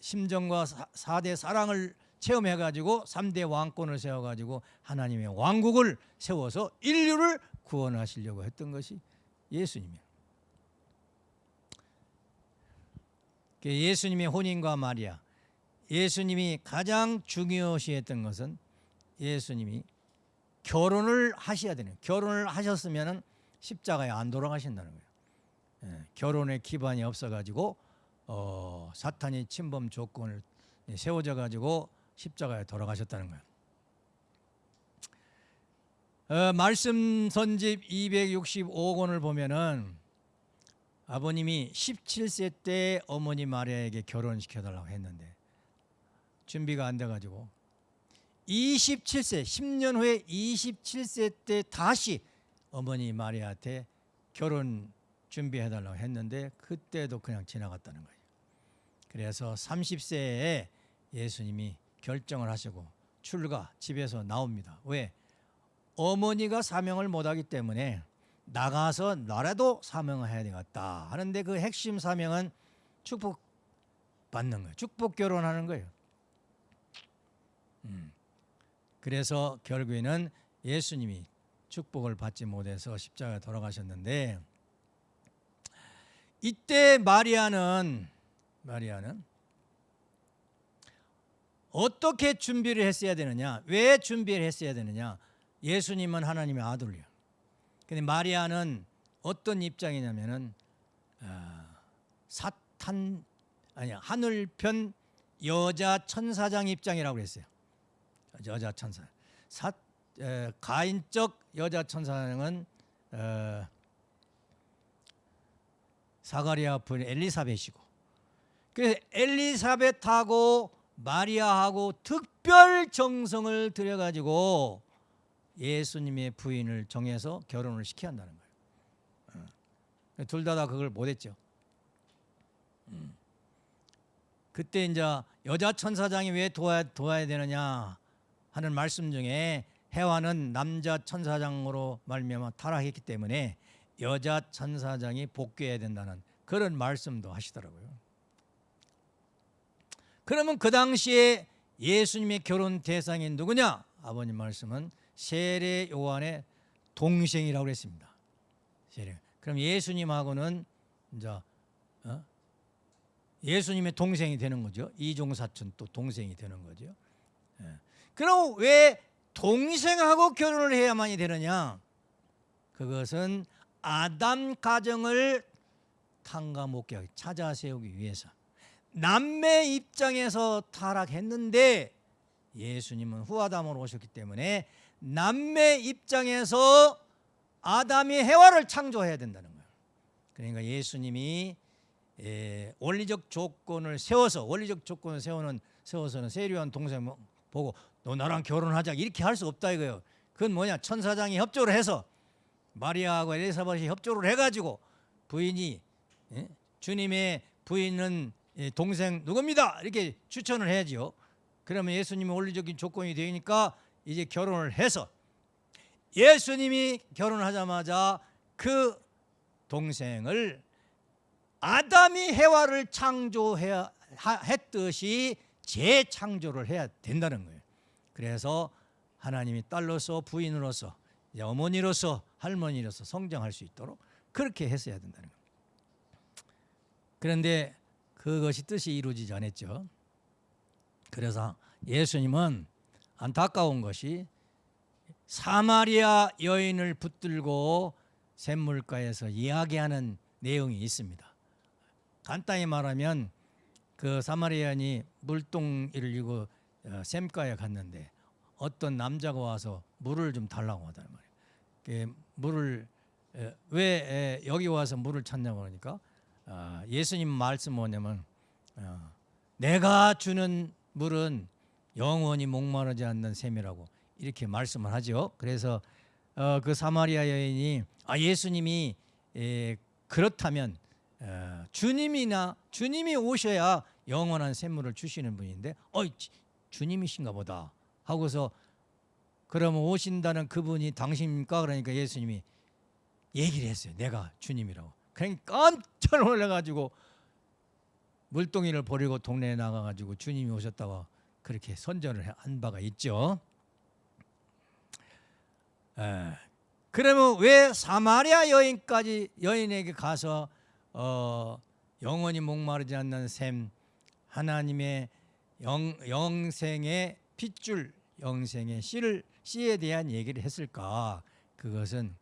심정과 사, 대 사랑을 체험해 가지고 3대 왕권을 세워 가지고 하나님의 왕국을 세워서 인류를 구원하시려고 했던 것이 예수님이에요. 예수님의 혼인과 마리아 예수님이 가장 중요시했던 것은 예수님이 결혼을 하셔야 되는 결혼을 하셨으면 십자가에 안 돌아가신다는 거예요. 예, 결혼의 기반이 없어가지고 어, 사탄이 침범 조건을 세워져 가지고 십자가에 돌아가셨다는 거예요. 어, 말씀 선집 265권을 보면은 아버님이 17세 때 어머니 마리아에게 결혼시켜 달라고 했는데 준비가 안 돼 가지고 27세 10년 후에 27세 때 다시 어머니 마리아한테 결혼 준비해 달라고 했는데 그때도 그냥 지나갔다는 거예요. 그래서 30세에 예수님이 결정을 하시고 출가 집에서 나옵니다. 왜? 어머니가 사명을 못하기 때문에 나가서 나라도 사명을 해야 되겠다 하는데 그 핵심 사명은 축복 받는 거예요. 축복 결혼하는 거예요. 음. 그래서 결국에는 예수님이 축복을 받지 못해서 십자가에 돌아가셨는데 이때 마리아는 마리아는 어떻게 준비를 했어야 되느냐? 왜 준비를 했어야 되느냐? 예수님은 하나님의 아들이요. 근데 마리아는 어떤 입장이냐면은 어, 사탄 아니야 하늘편 여자 천사장 입장이라고 그랬어요. 여자 천사. 사, 에, 가인적 여자 천사장은 어, 사가리아 부인 엘리사벳이고 그래서 엘리사벳하고 마리아하고 특별 정성을 들여가지고 예수님의 부인을 정해서 결혼을 시켜야 한다는 거예요. 어. 둘다 다 그걸 못했죠. 음. 그때 이제 여자 천사장이 왜 도와야, 도와야 되느냐 하는 말씀 중에 해와는 남자 천사장으로 말미암아 타락했기 때문에 여자 천사장이 복귀해야 된다는 그런 말씀도 하시더라고요. 그러면 그 당시에 예수님의 결혼 대상이 누구냐? 아버님 말씀은 세례 요한의 동생이라고 그랬습니다. 세례. 그럼 예수님하고는 이제 어? 예수님의 동생이 되는 거죠. 이종 사촌 또 동생이 되는 거죠. 예. 그럼 왜 동생하고 결혼을 해야만이 되느냐? 그것은 아담 가정을 탕감목격 찾아 세우기 위해서 남매 입장에서 타락했는데 예수님은 후아담으로 오셨기 때문에 남매 입장에서 아담이 해와를 창조해야 된다는 거예요. 그러니까 예수님이 예, 원리적 조건을 세워서 원리적 조건을 세우는 세워서는 세류한 동생 보고 너 나랑 결혼하자 이렇게 할 수 없다 이거예요. 그건 뭐냐 천사장이 협조를 해서 마리아하고 엘리사벳이 협조를 해가지고 부인이 예? 주님의 부인은 예, 동생 누굽니다. 이렇게 추천을 해야죠. 그러면 예수님이 원리적인 조건이 되니까 이제 결혼을 해서 예수님이 결혼하자마자 그 동생을 아담이 해와를 창조해야 하- 했듯이 재창조를 해야 된다는 거예요. 그래서 하나님이 딸로서 부인으로서 어머니로서 할머니로서 성장할 수 있도록 그렇게 했어야 된다는 겁니다. 그런데 그것이 뜻이 이루어지지 않았죠. 그래서 예수님은 안타까운 것이 사마리아 여인을 붙들고 샘물가에서 이야기하는 내용이 있습니다. 간단히 말하면 그 사마리아인이 물동이를 이고 어, 샘가에 갔는데 어떤 남자가 와서 물을 좀 달라고 하단 말이에요. 그 물을 에, 왜 에, 여기 와서 물을 찾냐고 그러니까 아, 예수님 말씀 뭐냐면 어, 내가 주는 물은 영원히 목마르지 않는 샘이라고 이렇게 말씀을 하죠. 그래서 어, 그 사마리아 여인이 아 예수님이 에, 그렇다면 어, 주님이나 주님이 오셔야 영원한 샘물을 주시는 분인데 어 주님이신가 보다 하고서 그러면 오신다는 그분이 당신입니까? 그러니까 예수님이 얘기를 했어요. 내가 주님이라고. 그냥 깜짝 놀라가지고 물동이를 버리고 동네에 나가가지고 주님이 오셨다고 그렇게 선전을 한 바가 있죠. 에, 그러면 왜 사마리아 여인까지 여인에게 가서 어, 영원히 목마르지 않는 샘 하나님의 영, 영생의 핏줄 영생의 씨를 씨에 대한 얘기를 했을까? 그것은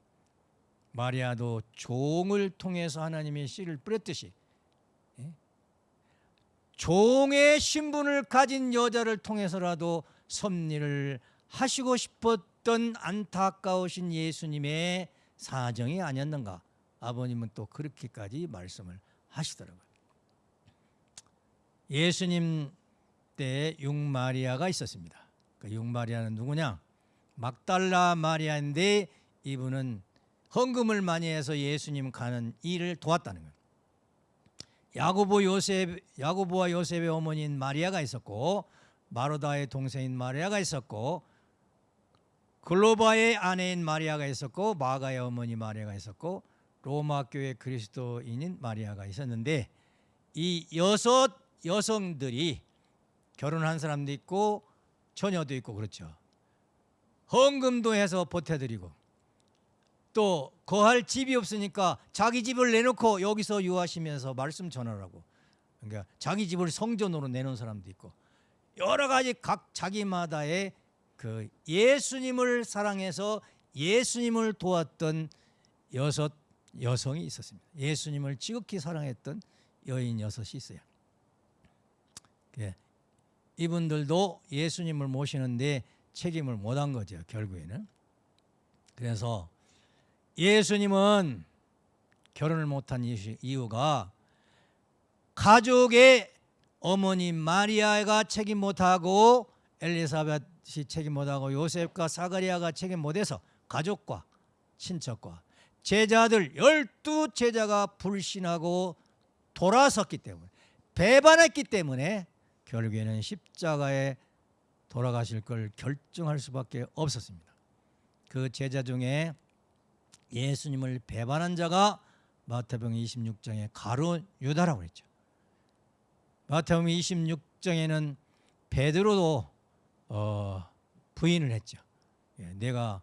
마리아도 종을 통해서 하나님의 씨를 뿌렸듯이 예? 종의 신분을 가진 여자를 통해서라도 섭리를 하시고 싶었던 안타까우신 예수님의 사정이 아니었는가? 아버님은 또 그렇게까지 말씀을 하시더라고요. 예수님 때 육마리아가 있었습니다. 그 육마리아는 누구냐? 막달라 마리아인데 이분은 헌금을 많이 해서 예수님 가는 일을 도왔다는 거예요. 요셉 야고보와 요셉의 어머니인 마리아가 있었고 마르다의 동생인 마리아가 있었고 글로바의 아내인 마리아가 있었고 마가의 어머니 마리아가 있었고 로마 교회 그리스도인인 마리아가 있었는데 이 여섯 여성들이 결혼한 사람도 있고 처녀도 있고 그렇죠. 헌금도 해서 보태드리고 또 거할 집이 없으니까 자기 집을 내놓고 여기서 유하시면서 말씀 전하라고 그러니까 자기 집을 성전으로 내놓은 사람도 있고 여러 가지 각 자기마다의 그 예수님을 사랑해서 예수님을 도왔던 여섯 여성이 있었습니다. 예수님을 지극히 사랑했던 여인 여섯이 있어요. 예. 이분들도 예수님을 모시는데 책임을 못한 거죠. 결국에는. 그래서 예수님은 결혼을 못한 이유가 가족의 어머니 마리아가 책임 못하고 엘리사벳이 책임 못하고 요셉과 사가리아가 책임 못해서 가족과 친척과 제자들 열두 제자가 불신하고 돌아섰기 때문에 배반했기 때문에 결국에는 십자가에 돌아가실 걸 결정할 수밖에 없었습니다. 그 제자 중에 예수님을 배반한 자가 마태복음 26장에 가루 유다라고 했죠. 마태복음 26장에는 베드로도 어, 부인을 했죠. 예, 내가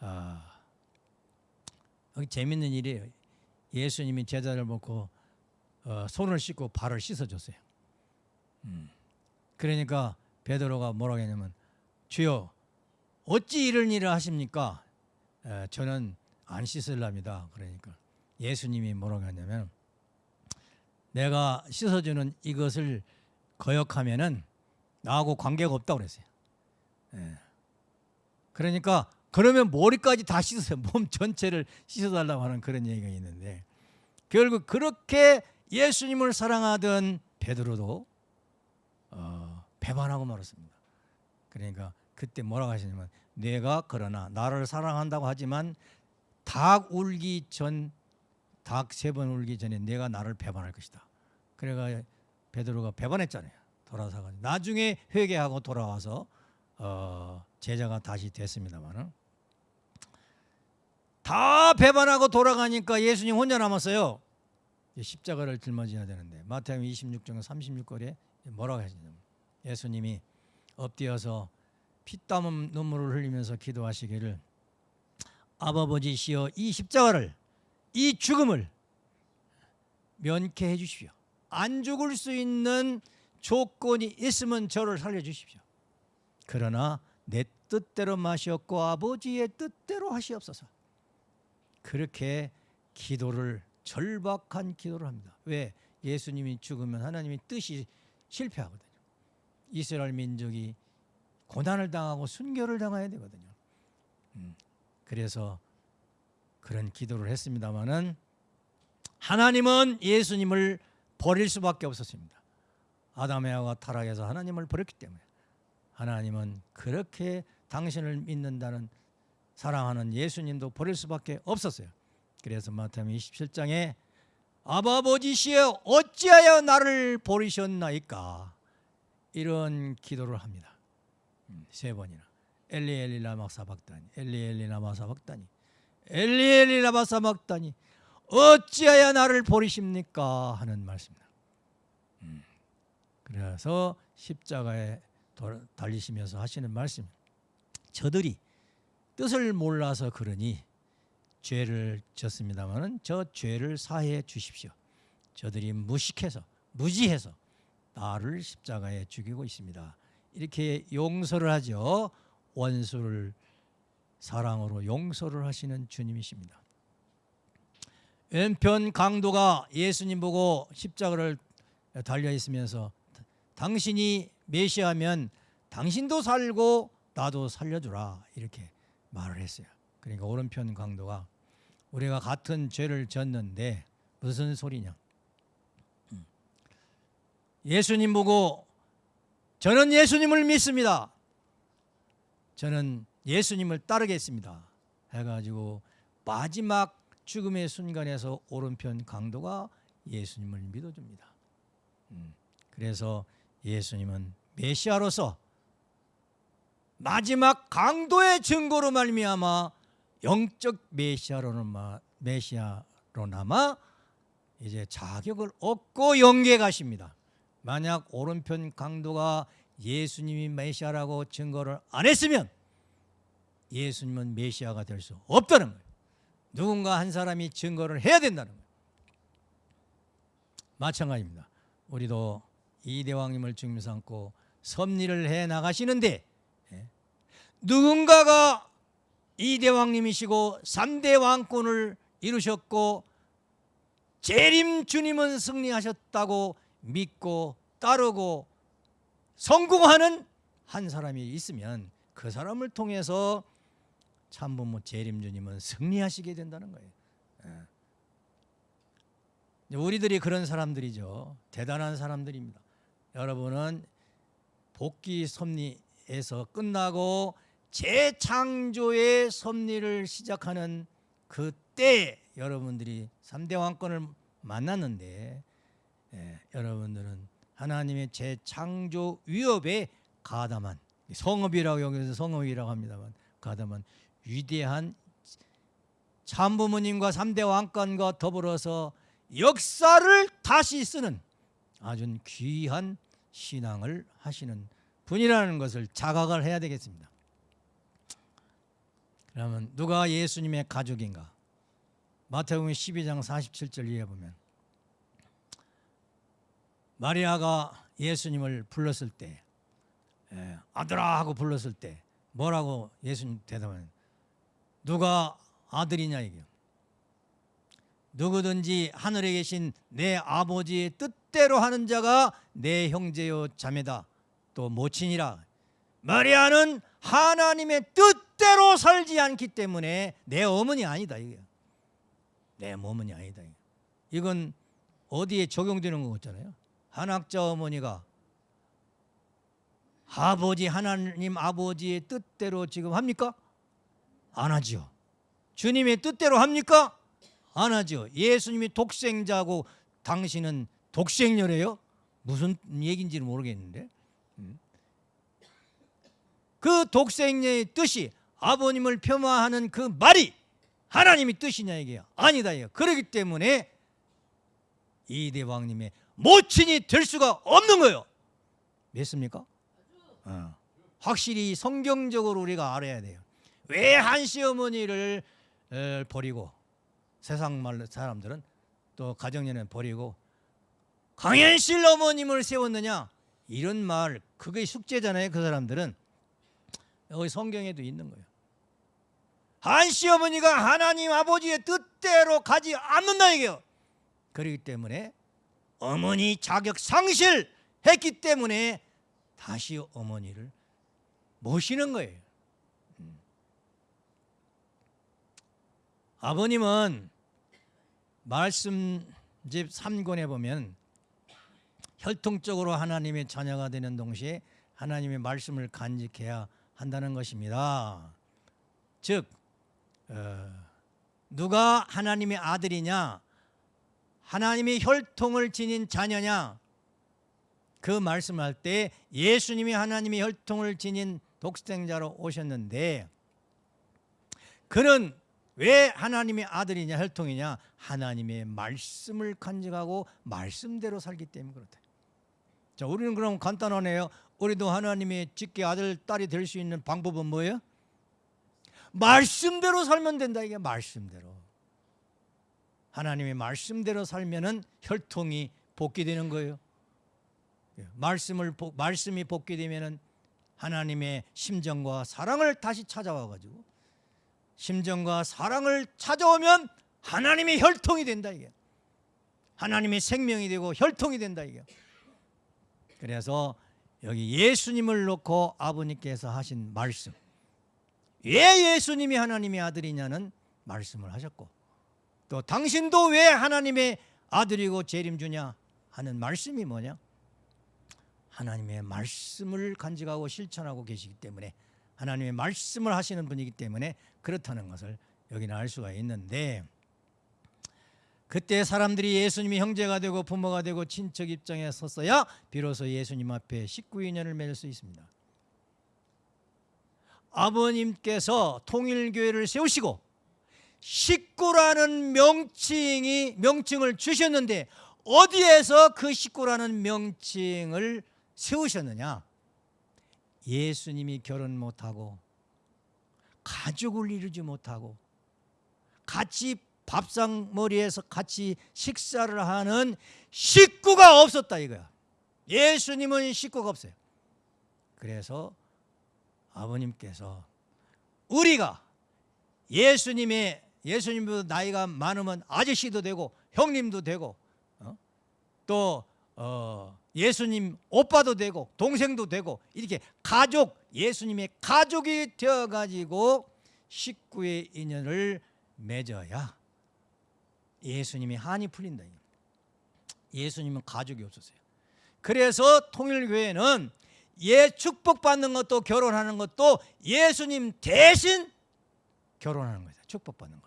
아, 여기 재밌는 일이에요. 예수님이 제자를 먹고 어, 손을 씻고 발을 씻어줬어요. 음. 그러니까 베드로가 뭐라고 했냐면 주여 어찌 이런 일을 하십니까? 에, 저는 안 씻을랍니다. 그러니까 예수님이 뭐라고 했냐면 내가 씻어주는 이것을 거역하면은 나하고 관계가 없다고 그랬어요. 예. 그러니까 그러면 머리까지 다 씻으세요. 몸 전체를 씻어달라고 하는 그런 얘기가 있는데 결국 그렇게 예수님을 사랑하던 베드로도 어, 배반하고 말았습니다. 그러니까 그때 뭐라고 하시냐면 내가 그러나 나를 사랑한다고 하지만 닭 울기 전 닭 세 번 울기 전에 내가 나를 배반할 것이다. 그래가 베드로가 배반했잖아요. 돌아서가 나중에 회개하고 돌아와서 어, 제자가 다시 됐습니다만은 다 배반하고 돌아가니까 예수님 혼자 남았어요. 십자가를 짊어져야 되는데 마태복음 26장 36절에 뭐라고 하시냐면 예수님이 엎드려서 피땀 눈물을 흘리면서 기도하시기를 아버지시여 이 십자가를 이 죽음을 면케해 주십시오. 안 죽을 수 있는 조건이 있으면 저를 살려 주십시오. 그러나 내 뜻대로 마시었고 아버지의 뜻대로 하시옵소서. 그렇게 기도를 절박한 기도를 합니다. 왜? 예수님이 죽으면 하나님의 뜻이 실패하거든요. 이스라엘 민족이 고난을 당하고 순교를 당해야 되거든요. 음, 그래서 그런 기도를 했습니다마는 하나님은 예수님을 버릴 수밖에 없었습니다. 아담의 하가 타락해서 하나님을 버렸기 때문에 하나님은 그렇게 당신을 믿는다는 사랑하는 예수님도 버릴 수밖에 없었어요. 그래서 마태복음 27장에 아버지시여 어찌하여 나를 버리셨나이까 이런 기도를 합니다. 음, 세 번이나 엘리 엘리 라마 사박다니 엘리 엘리 라마 사박다니 엘리 엘리 라마 사박다니 어찌하여 나를 버리십니까 하는 말씀입니다. 음, 그래서 십자가에 달리시면서 하시는 말씀 저들이 뜻을 몰라서 그러니 죄를 졌습니다마는 저 죄를 사해 주십시오. 저들이 무식해서 무지해서 나를 십자가에 죽이고 있습니다. 이렇게 용서를 하죠. 원수를 사랑으로 용서를 하시는 주님이십니다. 왼편 강도가 예수님 보고 십자가를 달려 있으면서 당신이 메시아면 당신도 살고 나도 살려주라 이렇게 말을 했어요. 그러니까 오른편 강도가 우리가 같은 죄를 졌는데 무슨 소리냐? 음. 예수님 보고 저는 예수님을 믿습니다. 저는 예수님을 따르겠습니다. 해가지고 마지막 죽음의 순간에서 오른편 강도가 예수님을 믿어줍니다. 음. 그래서 예수님은 메시아로서 마지막 강도의 증거로 말미암아 영적 메시아로나마 이제 자격을 얻고 영계 가십니다. 만약 오른편 강도가 예수님이 메시아라고 증거를 안 했으면 예수님은 메시아가 될 수 없다는 거예요. 누군가 한 사람이 증거를 해야 된다는 거예요. 마찬가지입니다. 우리도 이 대왕님을 중심 삼고 섭리를 해 나가시는데 예, 누군가가 이 대왕님이시고 3대 왕권을 이루셨고 재림 주님은 승리하셨다고 믿고 따르고 성공하는 한 사람이 있으면 그 사람을 통해서 참부모 재림 주님은 승리하시게 된다는 거예요. 예. 우리들이 그런 사람들이죠. 대단한 사람들입니다. 여러분은 복귀 섭리에서 끝나고 재창조의 섭리를 시작하는 그때 여러분들이 3대 왕권을 만났는데 예, 여러분들은 하나님의 재창조 위협에 가담한 성읍이라고 여기서 성읍이라고 합니다만 가담한 위대한 참부모님과 3대 왕권과 더불어서 역사를 다시 쓰는 아주 귀한 신앙을 하시는 분이라는 것을 자각을 해야 되겠습니다. 그러면 누가 예수님의 가족인가? 마태복음 12장 47절 이해 보면 마리아가 예수님을 불렀을 때 예, 아들아 하고 불렀을 때 뭐라고 예수님 대답하는 누가 아들이냐 이게 누구든지 하늘에 계신 내 아버지의 뜻대로 하는 자가 내 형제요 자매다. 또 모친이라. 마리아는 하나님의 뜻대로 살지 않기 때문에 내 어머니 아니다 이게 내 어머니 아니다 이건 어디에 적용되는 것 같잖아요 한학자 어머니가 아버지 하나님 아버지의 뜻대로 지금 합니까? 안 하지요 주님의 뜻대로 합니까? 안 하죠. 예수님이 독생자고 당신은 독생녀래요? 무슨 얘기인지는 모르겠는데. 음. 그 독생녀의 뜻이 아버님을 폄하하는 그 말이 하나님의 뜻이냐 이게요. 아니다 이거. 그렇기 때문에 이 대왕님의 모친이 될 수가 없는 거예요. 믿습니까? 어. 확실히 성경적으로 우리가 알아야 돼요. 왜 한시 어머니를 에, 버리고 세상 말 사람들은 또 가정연애 버리고 강현실 어머님을 세웠느냐 이런 말 그게 숙제잖아요. 그 사람들은 여기 성경에도 있는 거예요. 한시 어머니가 하나님 아버지의 뜻대로 가지 않는다 이게요. 그렇기 때문에 어머니 자격 상실했기 때문에 다시 어머니를 모시는 거예요. 음. 아버님은 말씀 집 3권에 보면 혈통적으로 하나님의 자녀가 되는 동시에 하나님의 말씀을 간직해야 한다는 것입니다. 즉 어, 누가 하나님의 아들이냐 하나님의 혈통을 지닌 자녀냐 그 말씀할 때 예수님이 하나님의 혈통을 지닌 독생자로 오셨는데 그는 왜 하나님의 아들이냐 혈통이냐 하나님의 말씀을 간직하고 말씀대로 살기 때문에 그렇다. 자, 우리는 그럼 간단하네요. 우리도 하나님의 직계 아들 딸이 될 수 있는 방법은 뭐예요? 말씀대로 살면 된다 이게 말씀대로. 하나님의 말씀대로 살면은 혈통이 복귀되는 거예요. 예, 말씀을 말씀이 복귀되면은 하나님의 심정과 사랑을 다시 찾아와 가지고 심정과 사랑을 찾아오면 하나님의 혈통이 된다 이게. 하나님의 생명이 되고 혈통이 된다 이게. 그래서 여기 예수님을 놓고 아버님께서 하신 말씀. 왜 예수님이 하나님의 아들이냐는 말씀을 하셨고 또 당신도 왜 하나님의 아들이고 재림 주냐 하는 말씀이 뭐냐? 하나님의 말씀을 간직하고 실천하고 계시기 때문에 하나님의 말씀을 하시는 분이기 때문에 그렇다는 것을 여기는 알 수가 있는데 그때 사람들이 예수님이 형제가 되고 부모가 되고 친척 입장에 섰어야 비로소 예수님 앞에 19인연을 맺을 수 있습니다. 아버님께서 통일교회를 세우시고 식구라는 명칭이 명칭을 주셨는데 어디에서 그 식구라는 명칭을 세우셨느냐? 예수님이 결혼 못하고 가족을 이루지 못하고 같이 밥상 머리에서 같이 식사를 하는 식구가 없었다 이거야. 예수님은 식구가 없어요. 그래서 아버님께서 우리가 예수님의 예수님보다 나이가 많으면 아저씨도 되고 형님도 되고 어? 또 어, 예수님 오빠도 되고 동생도 되고 이렇게 가족 예수님의 가족이 되어 가지고 식구의 인연을 맺어야 예수님이 한이 풀린다. 예수님은 가족이 없었어요. 그래서 통일교회는 예 축복받는 것도 결혼하는 것도 예수님 대신 결혼하는 거다. 축복받는 거다.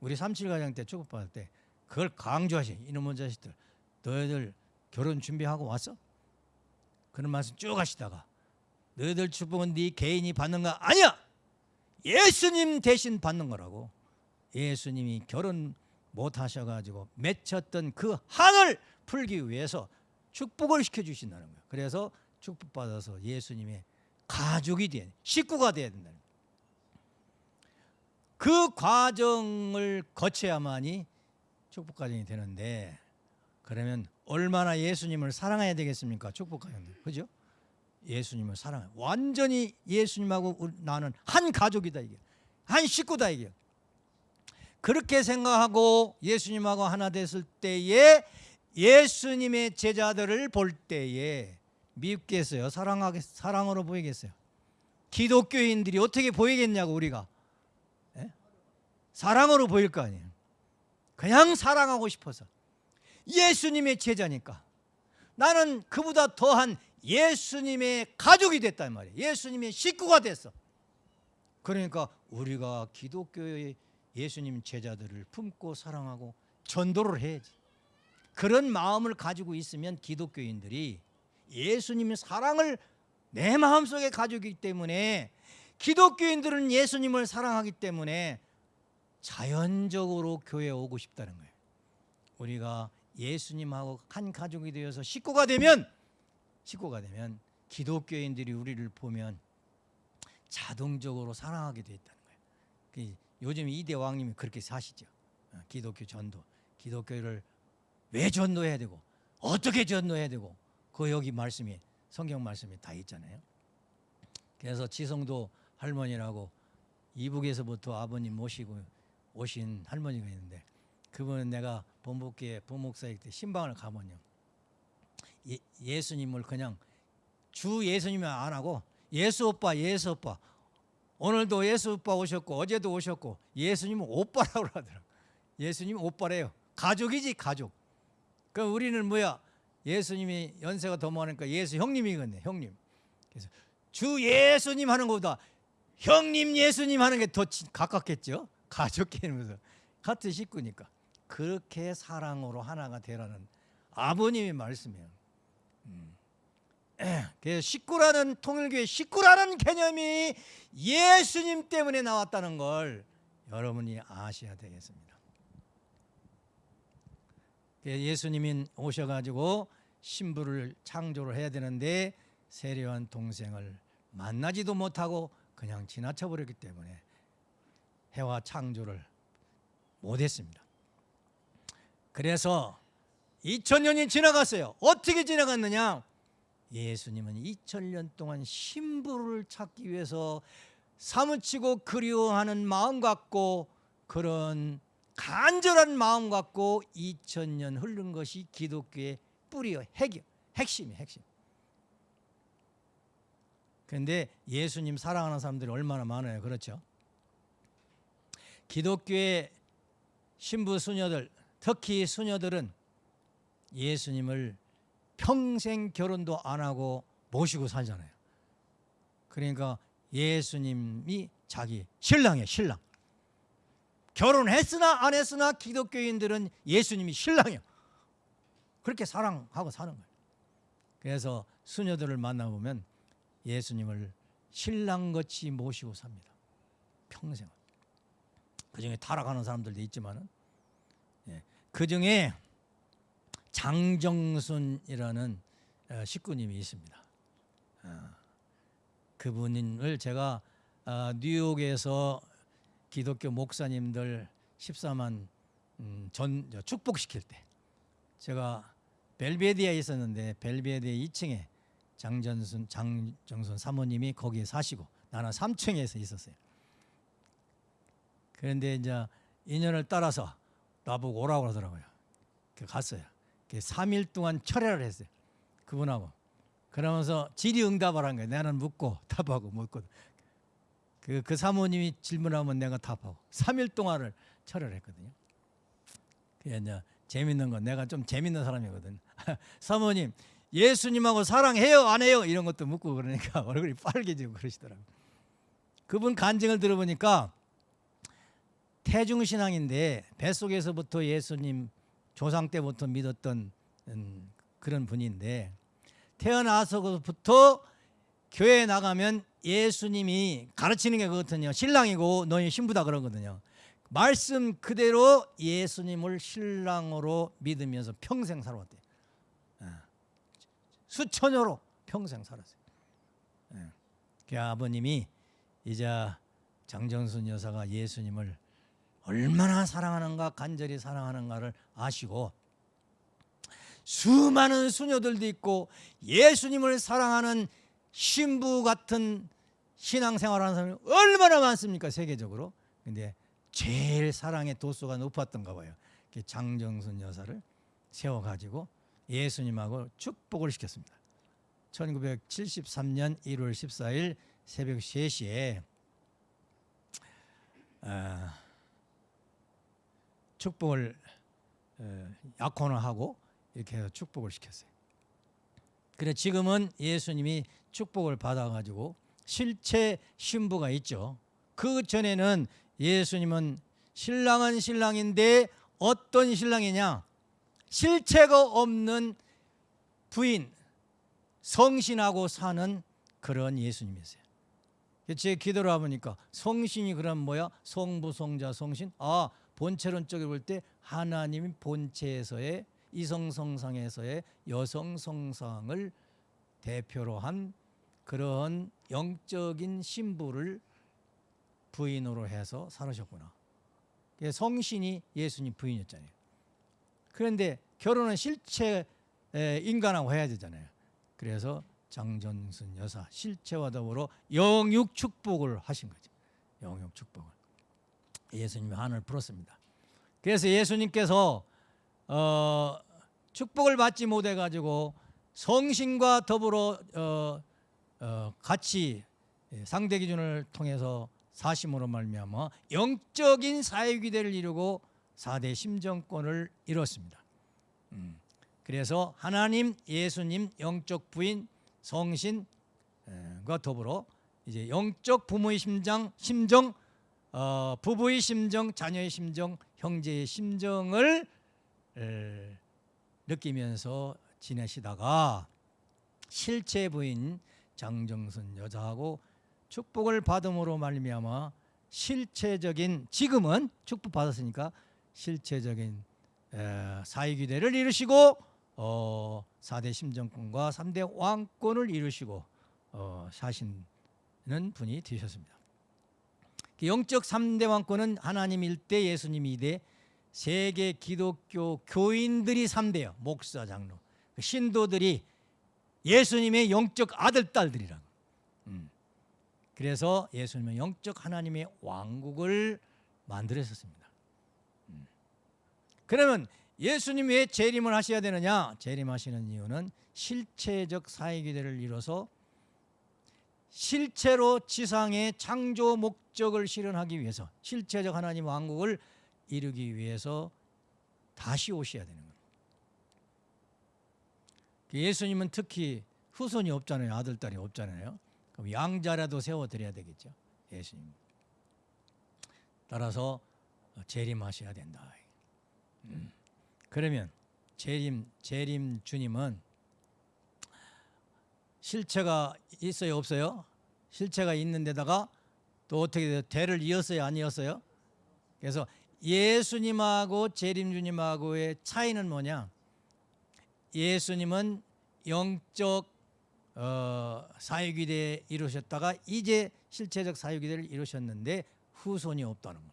우리 삼칠가정 때 축복받을 때 그걸 강조하시 이놈의 자식들 너희들 결혼 준비하고 왔어? 그런 말씀 쭉 하시다가 너희들 축복은 네 개인이 받는 거 아니야. 예수님 대신 받는 거라고. 예수님이 결혼 못 하셔가지고 맺혔던 그 한을 풀기 위해서 축복을 시켜주신다는 거예요. 그래서 축복받아서 예수님의 가족이 돼 식구가 돼야 된다. 그 과정을 거쳐야만이 축복 과정이 되는데 그러면 얼마나 예수님을 사랑해야 되겠습니까? 축복 과정. 그죠? 예수님을 사랑해. 완전히 예수님하고 나는 한 가족이다 이게. 한 식구다 이게. 그렇게 생각하고 예수님하고 하나 됐을 때에 예수님의 제자들을 볼 때에 미흡겠어요? 사랑하겠, 사랑으로 보이겠어요? 기독교인들이 어떻게 보이겠냐고 우리가 예? 사랑으로 보일 거 아니에요. 그냥 사랑하고 싶어서. 예수님의 제자니까. 나는 그보다 더한 예수님의 가족이 됐단 말이에요. 예수님의 식구가 됐어. 그러니까 우리가 기독교의 예수님 제자들을 품고 사랑하고 전도를 해야지. 그런 마음을 가지고 있으면 기독교인들이 예수님의 사랑을 내 마음속에 가지고 있기 때문에 기독교인들은 예수님을 사랑하기 때문에 자연적으로 교회에 오고 싶다는 거예요. 우리가 예수님하고 한 가족이 되어서 식구가 되면 식구가 되면 기독교인들이 우리를 보면 자동적으로 사랑하게 돼 있다는 거예요. 그 요즘 이 대 왕님이 그렇게 사시죠. 어, 기독교 전도, 기독교를 왜 전도해야 되고 어떻게 전도해야 되고 그 여기 말씀이 성경 말씀이 다 있잖아요. 그래서 지성도 할머니라고 이북에서부터 아버님 모시고 오신 할머니가 있는데 그분은 내가 본복교회 부목사일 때 신방을 가면요. 예, 예수님을 그냥 주 예수님을 안 하고 예수 오빠 예수 오빠. 오늘도 예수 오빠 오셨고 어제도 오셨고 예수님은 오빠라고 하더라고. 예수님 오빠래요. 가족이지 가족. 그 우리는 뭐야? 예수님이 연세가 더 많으니까 예수 형님이겠네 형님. 그래서 주 예수님 하는 것보다 형님 예수님 하는 게 더 가깝겠죠 가족 개념에서 같은 식구니까 그렇게 사랑으로 하나가 되라는 아버님의 말씀이에요. 음. <clears throat> 그래서 식구라는 통일교회 식구라는 개념이 예수님 때문에 나왔다는 걸 여러분이 아셔야 되겠습니다. 예수님이 오셔가지고 신부를 창조를 해야 되는데 세례한 동생을 만나지도 못하고 그냥 지나쳐 버렸기 때문에 해와 창조를 못했습니다. 그래서 2000년이 지나갔어요. 어떻게 지나갔느냐? 예수님은 2000년 동안 신부를 찾기 위해서 사무치고 그리워하는 마음 갖고 그런 간절한 마음 갖고 2000년 흐른 것이 기독교의 뿌리요 핵이 핵심이 핵심. 그런데 예수님 사랑하는 사람들이 얼마나 많아요. 그렇죠? 기독교의 신부 수녀들 특히 수녀들은 예수님을 평생 결혼도 안 하고 모시고 살잖아요. 그러니까 예수님이 자기 신랑이에요, 신랑. 결혼했으나 안 했으나 기독교인들은 예수님이 신랑이에요. 그렇게 사랑하고 사는 거예요. 그래서 수녀들을 만나보면 예수님을 신랑같이 모시고 삽니다. 평생. 그 중에 타락하는 사람들도 있지만은 예. 그 중에 장정순이라는 어, 식구님이 있습니다. 어, 그분을 제가 어, 뉴욕에서 기독교 목사님들 14만 음, 전 축복시킬 때 제가 벨베디아에 있었는데 벨베디아 2층에 장전순 장정순 사모님이 거기에 사시고 나는 3층에서 있었어요. 그런데 이제 인연을 따라서 나보고 오라고 그러더라고요. 그 갔어요. 3일 동안 철회를 했어요. 그분하고. 그러면서 질의응답을 한 거예요. 나는 묻고 <laughs> 답하고 묻고. 그, 그 사모님이 질문하면 내가 답하고. 3일 동안을 철회를 했거든요. 그게 이제 재밌는 건 내가 좀 재밌는 사람이거든. <laughs> 사모님, 예수님하고 사랑해요? 안 해요? 이런 것도 묻고 그러니까 <laughs> 얼굴이 빨개지고 그러시더라고요. 그분 간증을 들어보니까 태중신앙인데 뱃속에서부터 예수님 조상 때부터 믿었던 음, 그런 분인데 태어나서부터 교회에 나가면 예수님이 가르치는 게 그렇거든요. 신랑이고 너희 신부다 그러거든요. 말씀 그대로 예수님을 신랑으로 믿으면서 평생 살아왔대요. 예. 수천여로 평생 살았어요. 예. 그 아버님이 이제 장정순 여사가 예수님을 얼마나 사랑하는가 간절히 사랑하는가를 아시고 수많은 수녀들도 있고 예수님을 사랑하는 신부 같은 신앙생활하는 사람이 얼마나 많습니까 세계적으로? 근데 제일 사랑의 도수가 높았던가 봐요. 장정순 여사를 세워가지고 예수님하고 축복을 시켰습니다. 1973년 1월 14일 새벽 3시에 아, 축복을 약혼을 하고 이렇게 해서 축복을 시켰어요. 그래 지금은 예수님이 축복을 받아가지고 실체 신부가 있죠. 그 전에는 예수님은 신랑은 신랑인데 어떤 신랑이냐? 실체가 없는 부인 성신하고 사는 그런 예수님이세요. 제 기도를 해보니까 성신이 그럼 뭐야? 성부, 성자, 성신? 아 본체론적으로 볼 때 하나님 본체에서의 이성성상에서의 여성성상을 대표로 한 그런 영적인 신부를 부인으로 해서 살으셨구나. 성신이 예수님 부인이었잖아요. 그런데 결혼은 실체 인간하고 해야 되잖아요. 그래서 장전순 여사 실체와 더불어 영육 축복을 하신 거죠. 영육 축복을 예수님이 한을 풀었습니다. 그래서 예수님께서 어, 축복을 받지 못해 가지고 성신과 더불어 어, 어, 같이 상대 기준을 통해서 사심으로 말미암아 영적인 사회 기대를 이루고 4대 심정권을 이뤘습니다. 음. 그래서 하나님, 예수님, 영적 부인, 성신과 더불어 이제 영적 부모의 심장, 심정, 어, 부부의 심정, 자녀의 심정, 형제의 심정을 에, 느끼면서 지내시다가 실체 부인 장정순 여자하고 축복을 받음으로 말미암아 실체적인 지금은 축복 받았으니까 실체적인 사회규대를 이루시고 어, 4대 심정권과 3대 왕권을 이루시고 어, 사시는 분이 되셨습니다. 그 영적 3대 왕권은 하나님 1대 예수님 2대 세계 기독교 교인들이 3대요. 목사 장로. 그 신도들이 예수님의 영적 아들 딸들이라고. 음. 그래서 예수님은 영적 하나님의 왕국을 만들었었습니다. 음. 그러면 예수님 왜 재림을 하셔야 되느냐? 재림하시는 이유는 실체적 사회기대를 이뤄서 실체로 지상의 창조 목적을 실현하기 위해서 실체적 하나님 왕국을 이루기 위해서 다시 오셔야 되는 거예요. 예수님은 특히 후손이 없잖아요. 아들, 딸이 없잖아요. 그럼 양자라도 세워드려야 되겠죠. 예수님. 따라서 재림하셔야 된다. 음. 그러면 재림, 재림 주님은 실체가 있어요, 없어요? 실체가 있는 데다가 또 어떻게 돼요? 대를 이었어요, 아니었어요? 그래서 예수님하고 재림 주님하고의 차이는 뭐냐? 예수님은 영적 어, 사회기대 이루셨다가 이제 실체적 사회기대를 이루셨는데 후손이 없다는 거.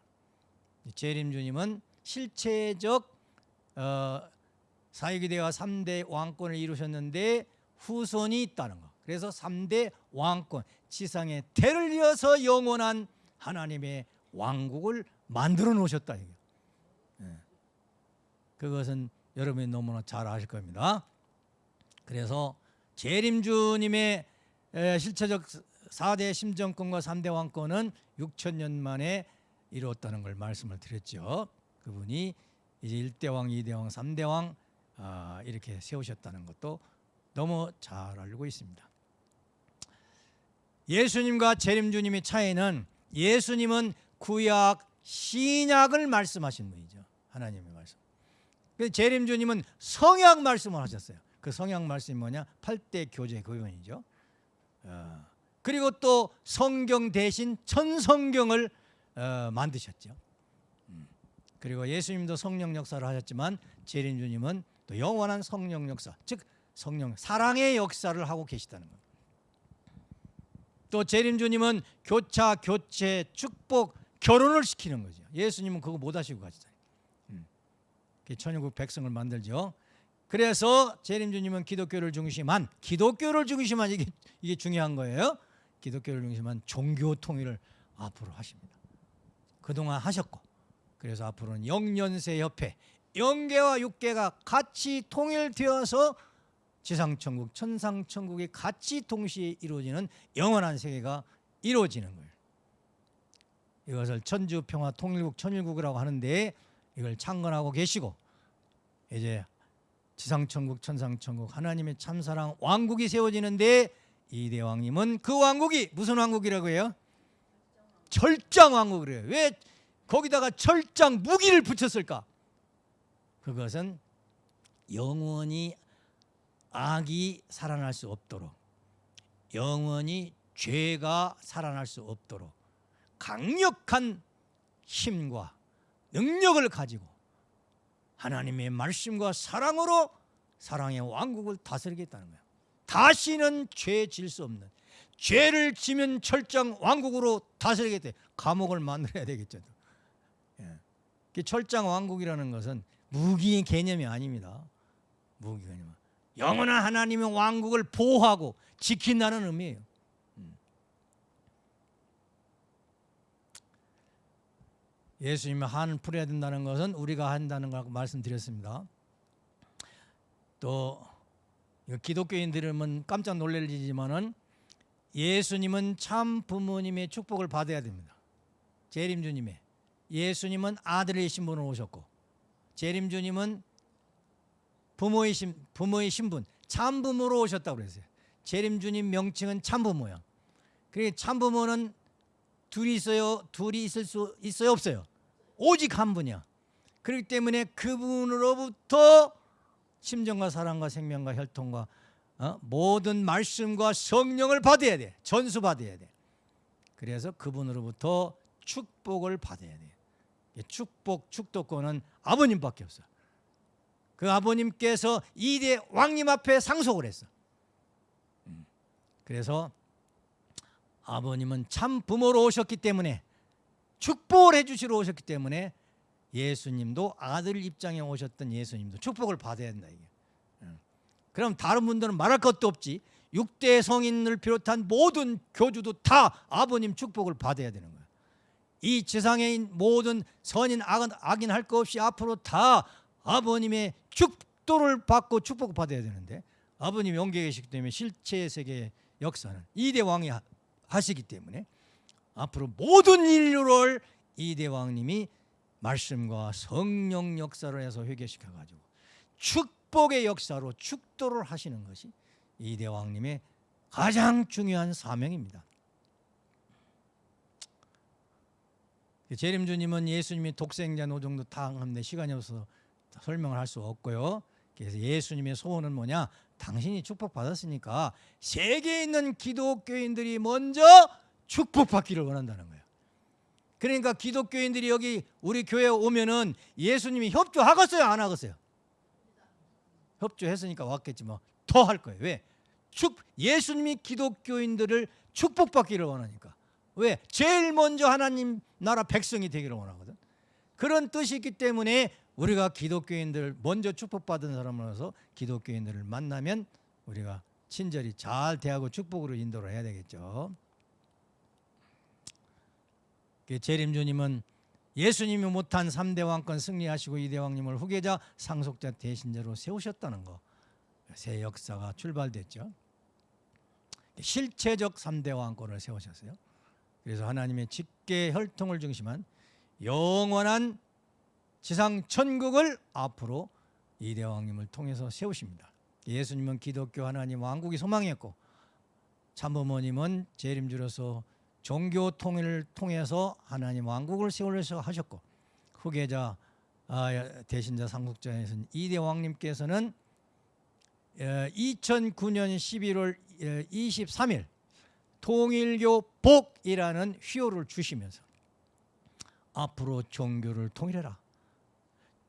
재림 주님은 실체적 어, 사회기대와 3대 왕권을 이루셨는데 후손이 있다는 거. 그래서 3대 왕권, 지상의 대를 이어서 영원한 하나님의 왕국을 만들어 놓으셨다. 이게. 네. 그것은 여러분이 너무나 잘 아실 겁니다. 그래서 재림주님의 실체적 4대 심정권과 3대 왕권은 6천 년 만에 이루었다는 걸 말씀을 드렸죠. 그분이 이제 1대 왕, 2대 왕, 3대 왕 아, 이렇게 세우셨다는 것도 너무 잘 알고 있습니다. 예수님과 재림주님의 차이는 예수님은 구약 신약을 말씀하신 분이죠. 하나님의 말씀. 재림주님은 성약 말씀을 하셨어요. 그 성약 말씀이 뭐냐? 8대 교제 교훈이죠. 어, 그리고 또 성경 대신 천성경을 어, 만드셨죠. 음. 그리고 예수님도 성령 역사를 하셨지만 재림주님은 또 영원한 성령 역사, 즉 성령 사랑의 역사를 하고 계시다는 겁니다. 또 재림 주님은 교차, 교체, 축복, 결혼을 시키는 거죠. 예수님은 그거 못 하시고 가시잖아요. 음. 천국 백성을 만들죠. 그래서 재림 주님은 기독교를 중심한 기독교를 중심한 이게 이게 중요한 거예요. 기독교를 중심한 종교 통일을 앞으로 하십니다. 그동안 하셨고 그래서 앞으로는 영년세 협회 영계와 육계가 같이 통일되어서 지상천국, 천상천국이 같이 동시에 이루어지는 영원한 세계가 이루어지는 거예요. 이것을 천주평화 통일국 천일국이라고 하는데 이걸 창건하고 계시고 이제 지상천국, 천상천국 하나님의 참사랑 왕국이 세워지는데 이 대왕님은 그 왕국이 무슨 왕국이라고 해요? 절정 왕국이래요. 왜 거기다가 철장 무기를 붙였을까? 그것은 영원히 악이 살아날 수 없도록 영원히 죄가 살아날 수 없도록 강력한 힘과 능력을 가지고 하나님의 말씀과 사랑으로 사랑의 왕국을 다스리겠다는 거예요. 다시는 죄 질 수 없는 죄를 지면 철장 왕국으로 다스리겠대. 감옥을 만들어야 되겠죠. 예. 그 철장 왕국이라는 것은 무기 개념이 아닙니다. 무기 개념. 영원한 하나님의 왕국을 보호하고 지킨다는 의미예요. 음. 예수님이 한을 풀어야 된다는 것은 우리가 한다는 걸 말씀드렸습니다. 또 기독교인들은 깜짝 놀랄지만은 예수님은 참 부모님의 축복을 받아야 됩니다. 재림주님의 예수님은 아들의 신분으로 오셨고 재림주님은 부모의 신 부모의 신분 참부모로 오셨다고 그랬어요. 재림주님 명칭은 참부모야. 그래 참부모는 둘이 있어요. 둘이 있을 수 있어요, 없어요. 오직 한 분이야. 그렇기 때문에 그분으로부터 심정과 사랑과 생명과 혈통과 어? 모든 말씀과 성령을 받아야 돼. 전수 받아야 돼. 그래서 그분으로부터 축복을 받아야 돼. 축복, 축도권은 아버님밖에 없어. 그 아버님께서 이대 왕님 앞에 상속을 했어. 음. 그래서 아버님은 참 부모로 오셨기 때문에 축복을 해주시러 오셨기 때문에 예수님도 아들 입장에 오셨던 예수님도 축복을 받아야 된다 이게. 음. 그럼 다른 분들은 말할 것도 없지. 6대 성인을 비롯한 모든 교주도 다 아버님 축복을 받아야 되는 거야. 이 지상에 있는 모든 선인 악인, 악인 할 것 없이 앞으로 다 아버님의 축도를 받고 축복을 받아야 되는데 아버님이 영계 계시기 때문에 실체 세계의 역사는 이대 왕이 하시기 때문에 앞으로 모든 인류를 이대 왕님이 말씀과 성령 역사를 해서 회개시켜 가지고 축복의 역사로 축도를 하시는 것이 이대 왕님의 가장 중요한 사명입니다. 재림주님은 예수님이 독생자 노정도 당하는데 시간이 없어서 설명을 할 수 없고요. 그래서 예수님의 소원은 뭐냐? 당신이 축복받았으니까 세계에 있는 기독교인들이 먼저 축복받기를 원한다는 거예요. 그러니까 기독교인들이 여기 우리 교회에 오면은 예수님이 협조하겠어요? 안 하겠어요? 협조했으니까 왔겠지만 더할 거예요. 왜? 축 예수님이 기독교인들을 축복받기를 원하니까. 왜? 제일 먼저 하나님 나라 백성이 되기를 원하거든. 그런 뜻이 있기 때문에 우리가 기독교인들 먼저 축복받은 사람으로서 기독교인들을 만나면 우리가 친절히 잘 대하고 축복으로 인도를 해야 되겠죠. 그 재림주님은 예수님이 못한 3대 왕권 승리하시고 2대 왕님을 후계자 상속자 대신자로 세우셨다는 거. 새 역사가 출발됐죠. 실체적 3대 왕권을 세우셨어요. 그래서 하나님의 직계 혈통을 중심한 영원한 지상 천국을 앞으로 이대 왕님을 통해서 세우십니다. 예수님은 기독교 하나님 왕국이 소망이었고 참부모님은 재림주로서 종교 통일을 통해서 하나님 왕국을 세우려서 하셨고 후계자 아, 대신자 상속자에서는 이대 왕님께서는 2009년 11월 23일 통일교 복이라는 휘호를 주시면서 앞으로 종교를 통일해라.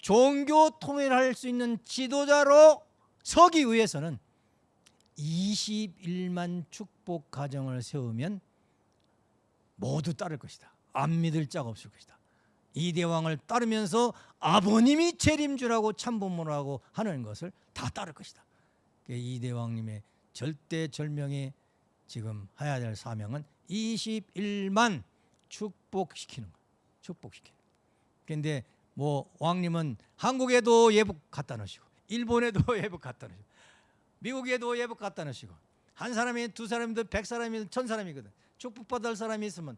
종교 통일할 수 있는 지도자로 서기 위해서는 21만 축복 가정을 세우면 모두 따를 것이다. 안 믿을 자가 없을 것이다. 이 대왕을 따르면서 아버님이 재림주라고 참부모라고 하는 것을 다 따를 것이다. 이 대왕님의 절대절명의 지금 해야 될 사명은 21만 축복시키는 거. 축복시키는. 그런데 뭐 왕님은 한국에도 예복 갖다 놓으시고 일본에도 <laughs> 예복 갖다 놓으시고 미국에도 예복 갖다 놓으시고 한 사람이 두 사람이든 백 사람이든 천 사람이거든. 축복받을 사람이 있으면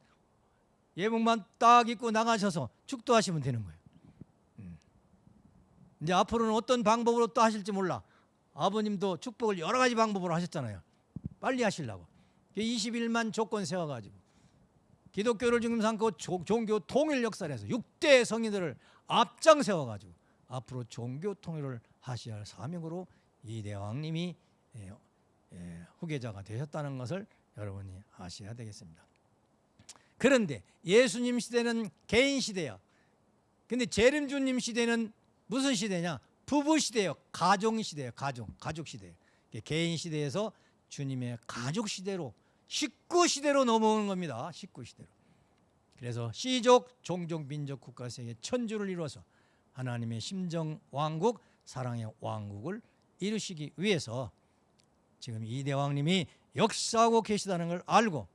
예복만 딱 입고 나가셔서 축도하시면 되는 거예요. 음. 이제 앞으로는 어떤 방법으로 또 하실지 몰라. 아버님도 축복을 여러 가지 방법으로 하셨잖아요. 빨리 하시려고. 21만 조건 세워가지고 기독교를 지금 삼고 조- 종교 통일 역사에서 6대 성인들을 앞장 세워 가지고 앞으로 종교 통일을 하셔야 할 사명으로 이 대왕님이 예, 예, 후계자가 되셨다는 것을 여러분이 아셔야 되겠습니다. 그런데 예수님 시대는 개인 시대야. 근데 재림주님 시대는 무슨 시대냐? 부부 시대예요. 가정 시대예요. 가정, 가족 시대. 개인 시대에서 주님의 가족 시대로 식구 시대로 넘어오는 겁니다. 식구 시대로. 그래서 시족, 종족, 민족, 국가, 세계 천주를 이루어서 하나님의 심정 왕국, 사랑의 왕국을 이루시기 위해서 지금 이 대왕님이 역사하고 계시다는 걸 알고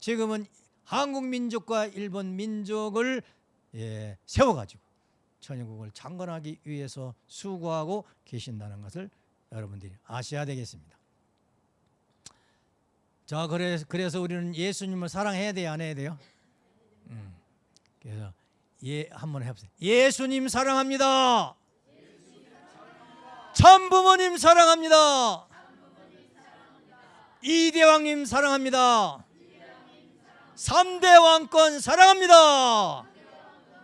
지금은 한국 민족과 일본 민족을 예, 세워가지고 천연국을 창건하기 위해서 수고하고 계신다는 것을 여러분들이 아셔야 되겠습니다. 자, 그래서 그래서 우리는 예수님을 사랑해야 돼요, 안 해야 돼요? 음, 그래서 예 한번 해보세요. 예수님 사랑합니다. 참부모님 사랑합니다. 이대왕님 사랑합니다. 삼대 왕권 사랑합니다.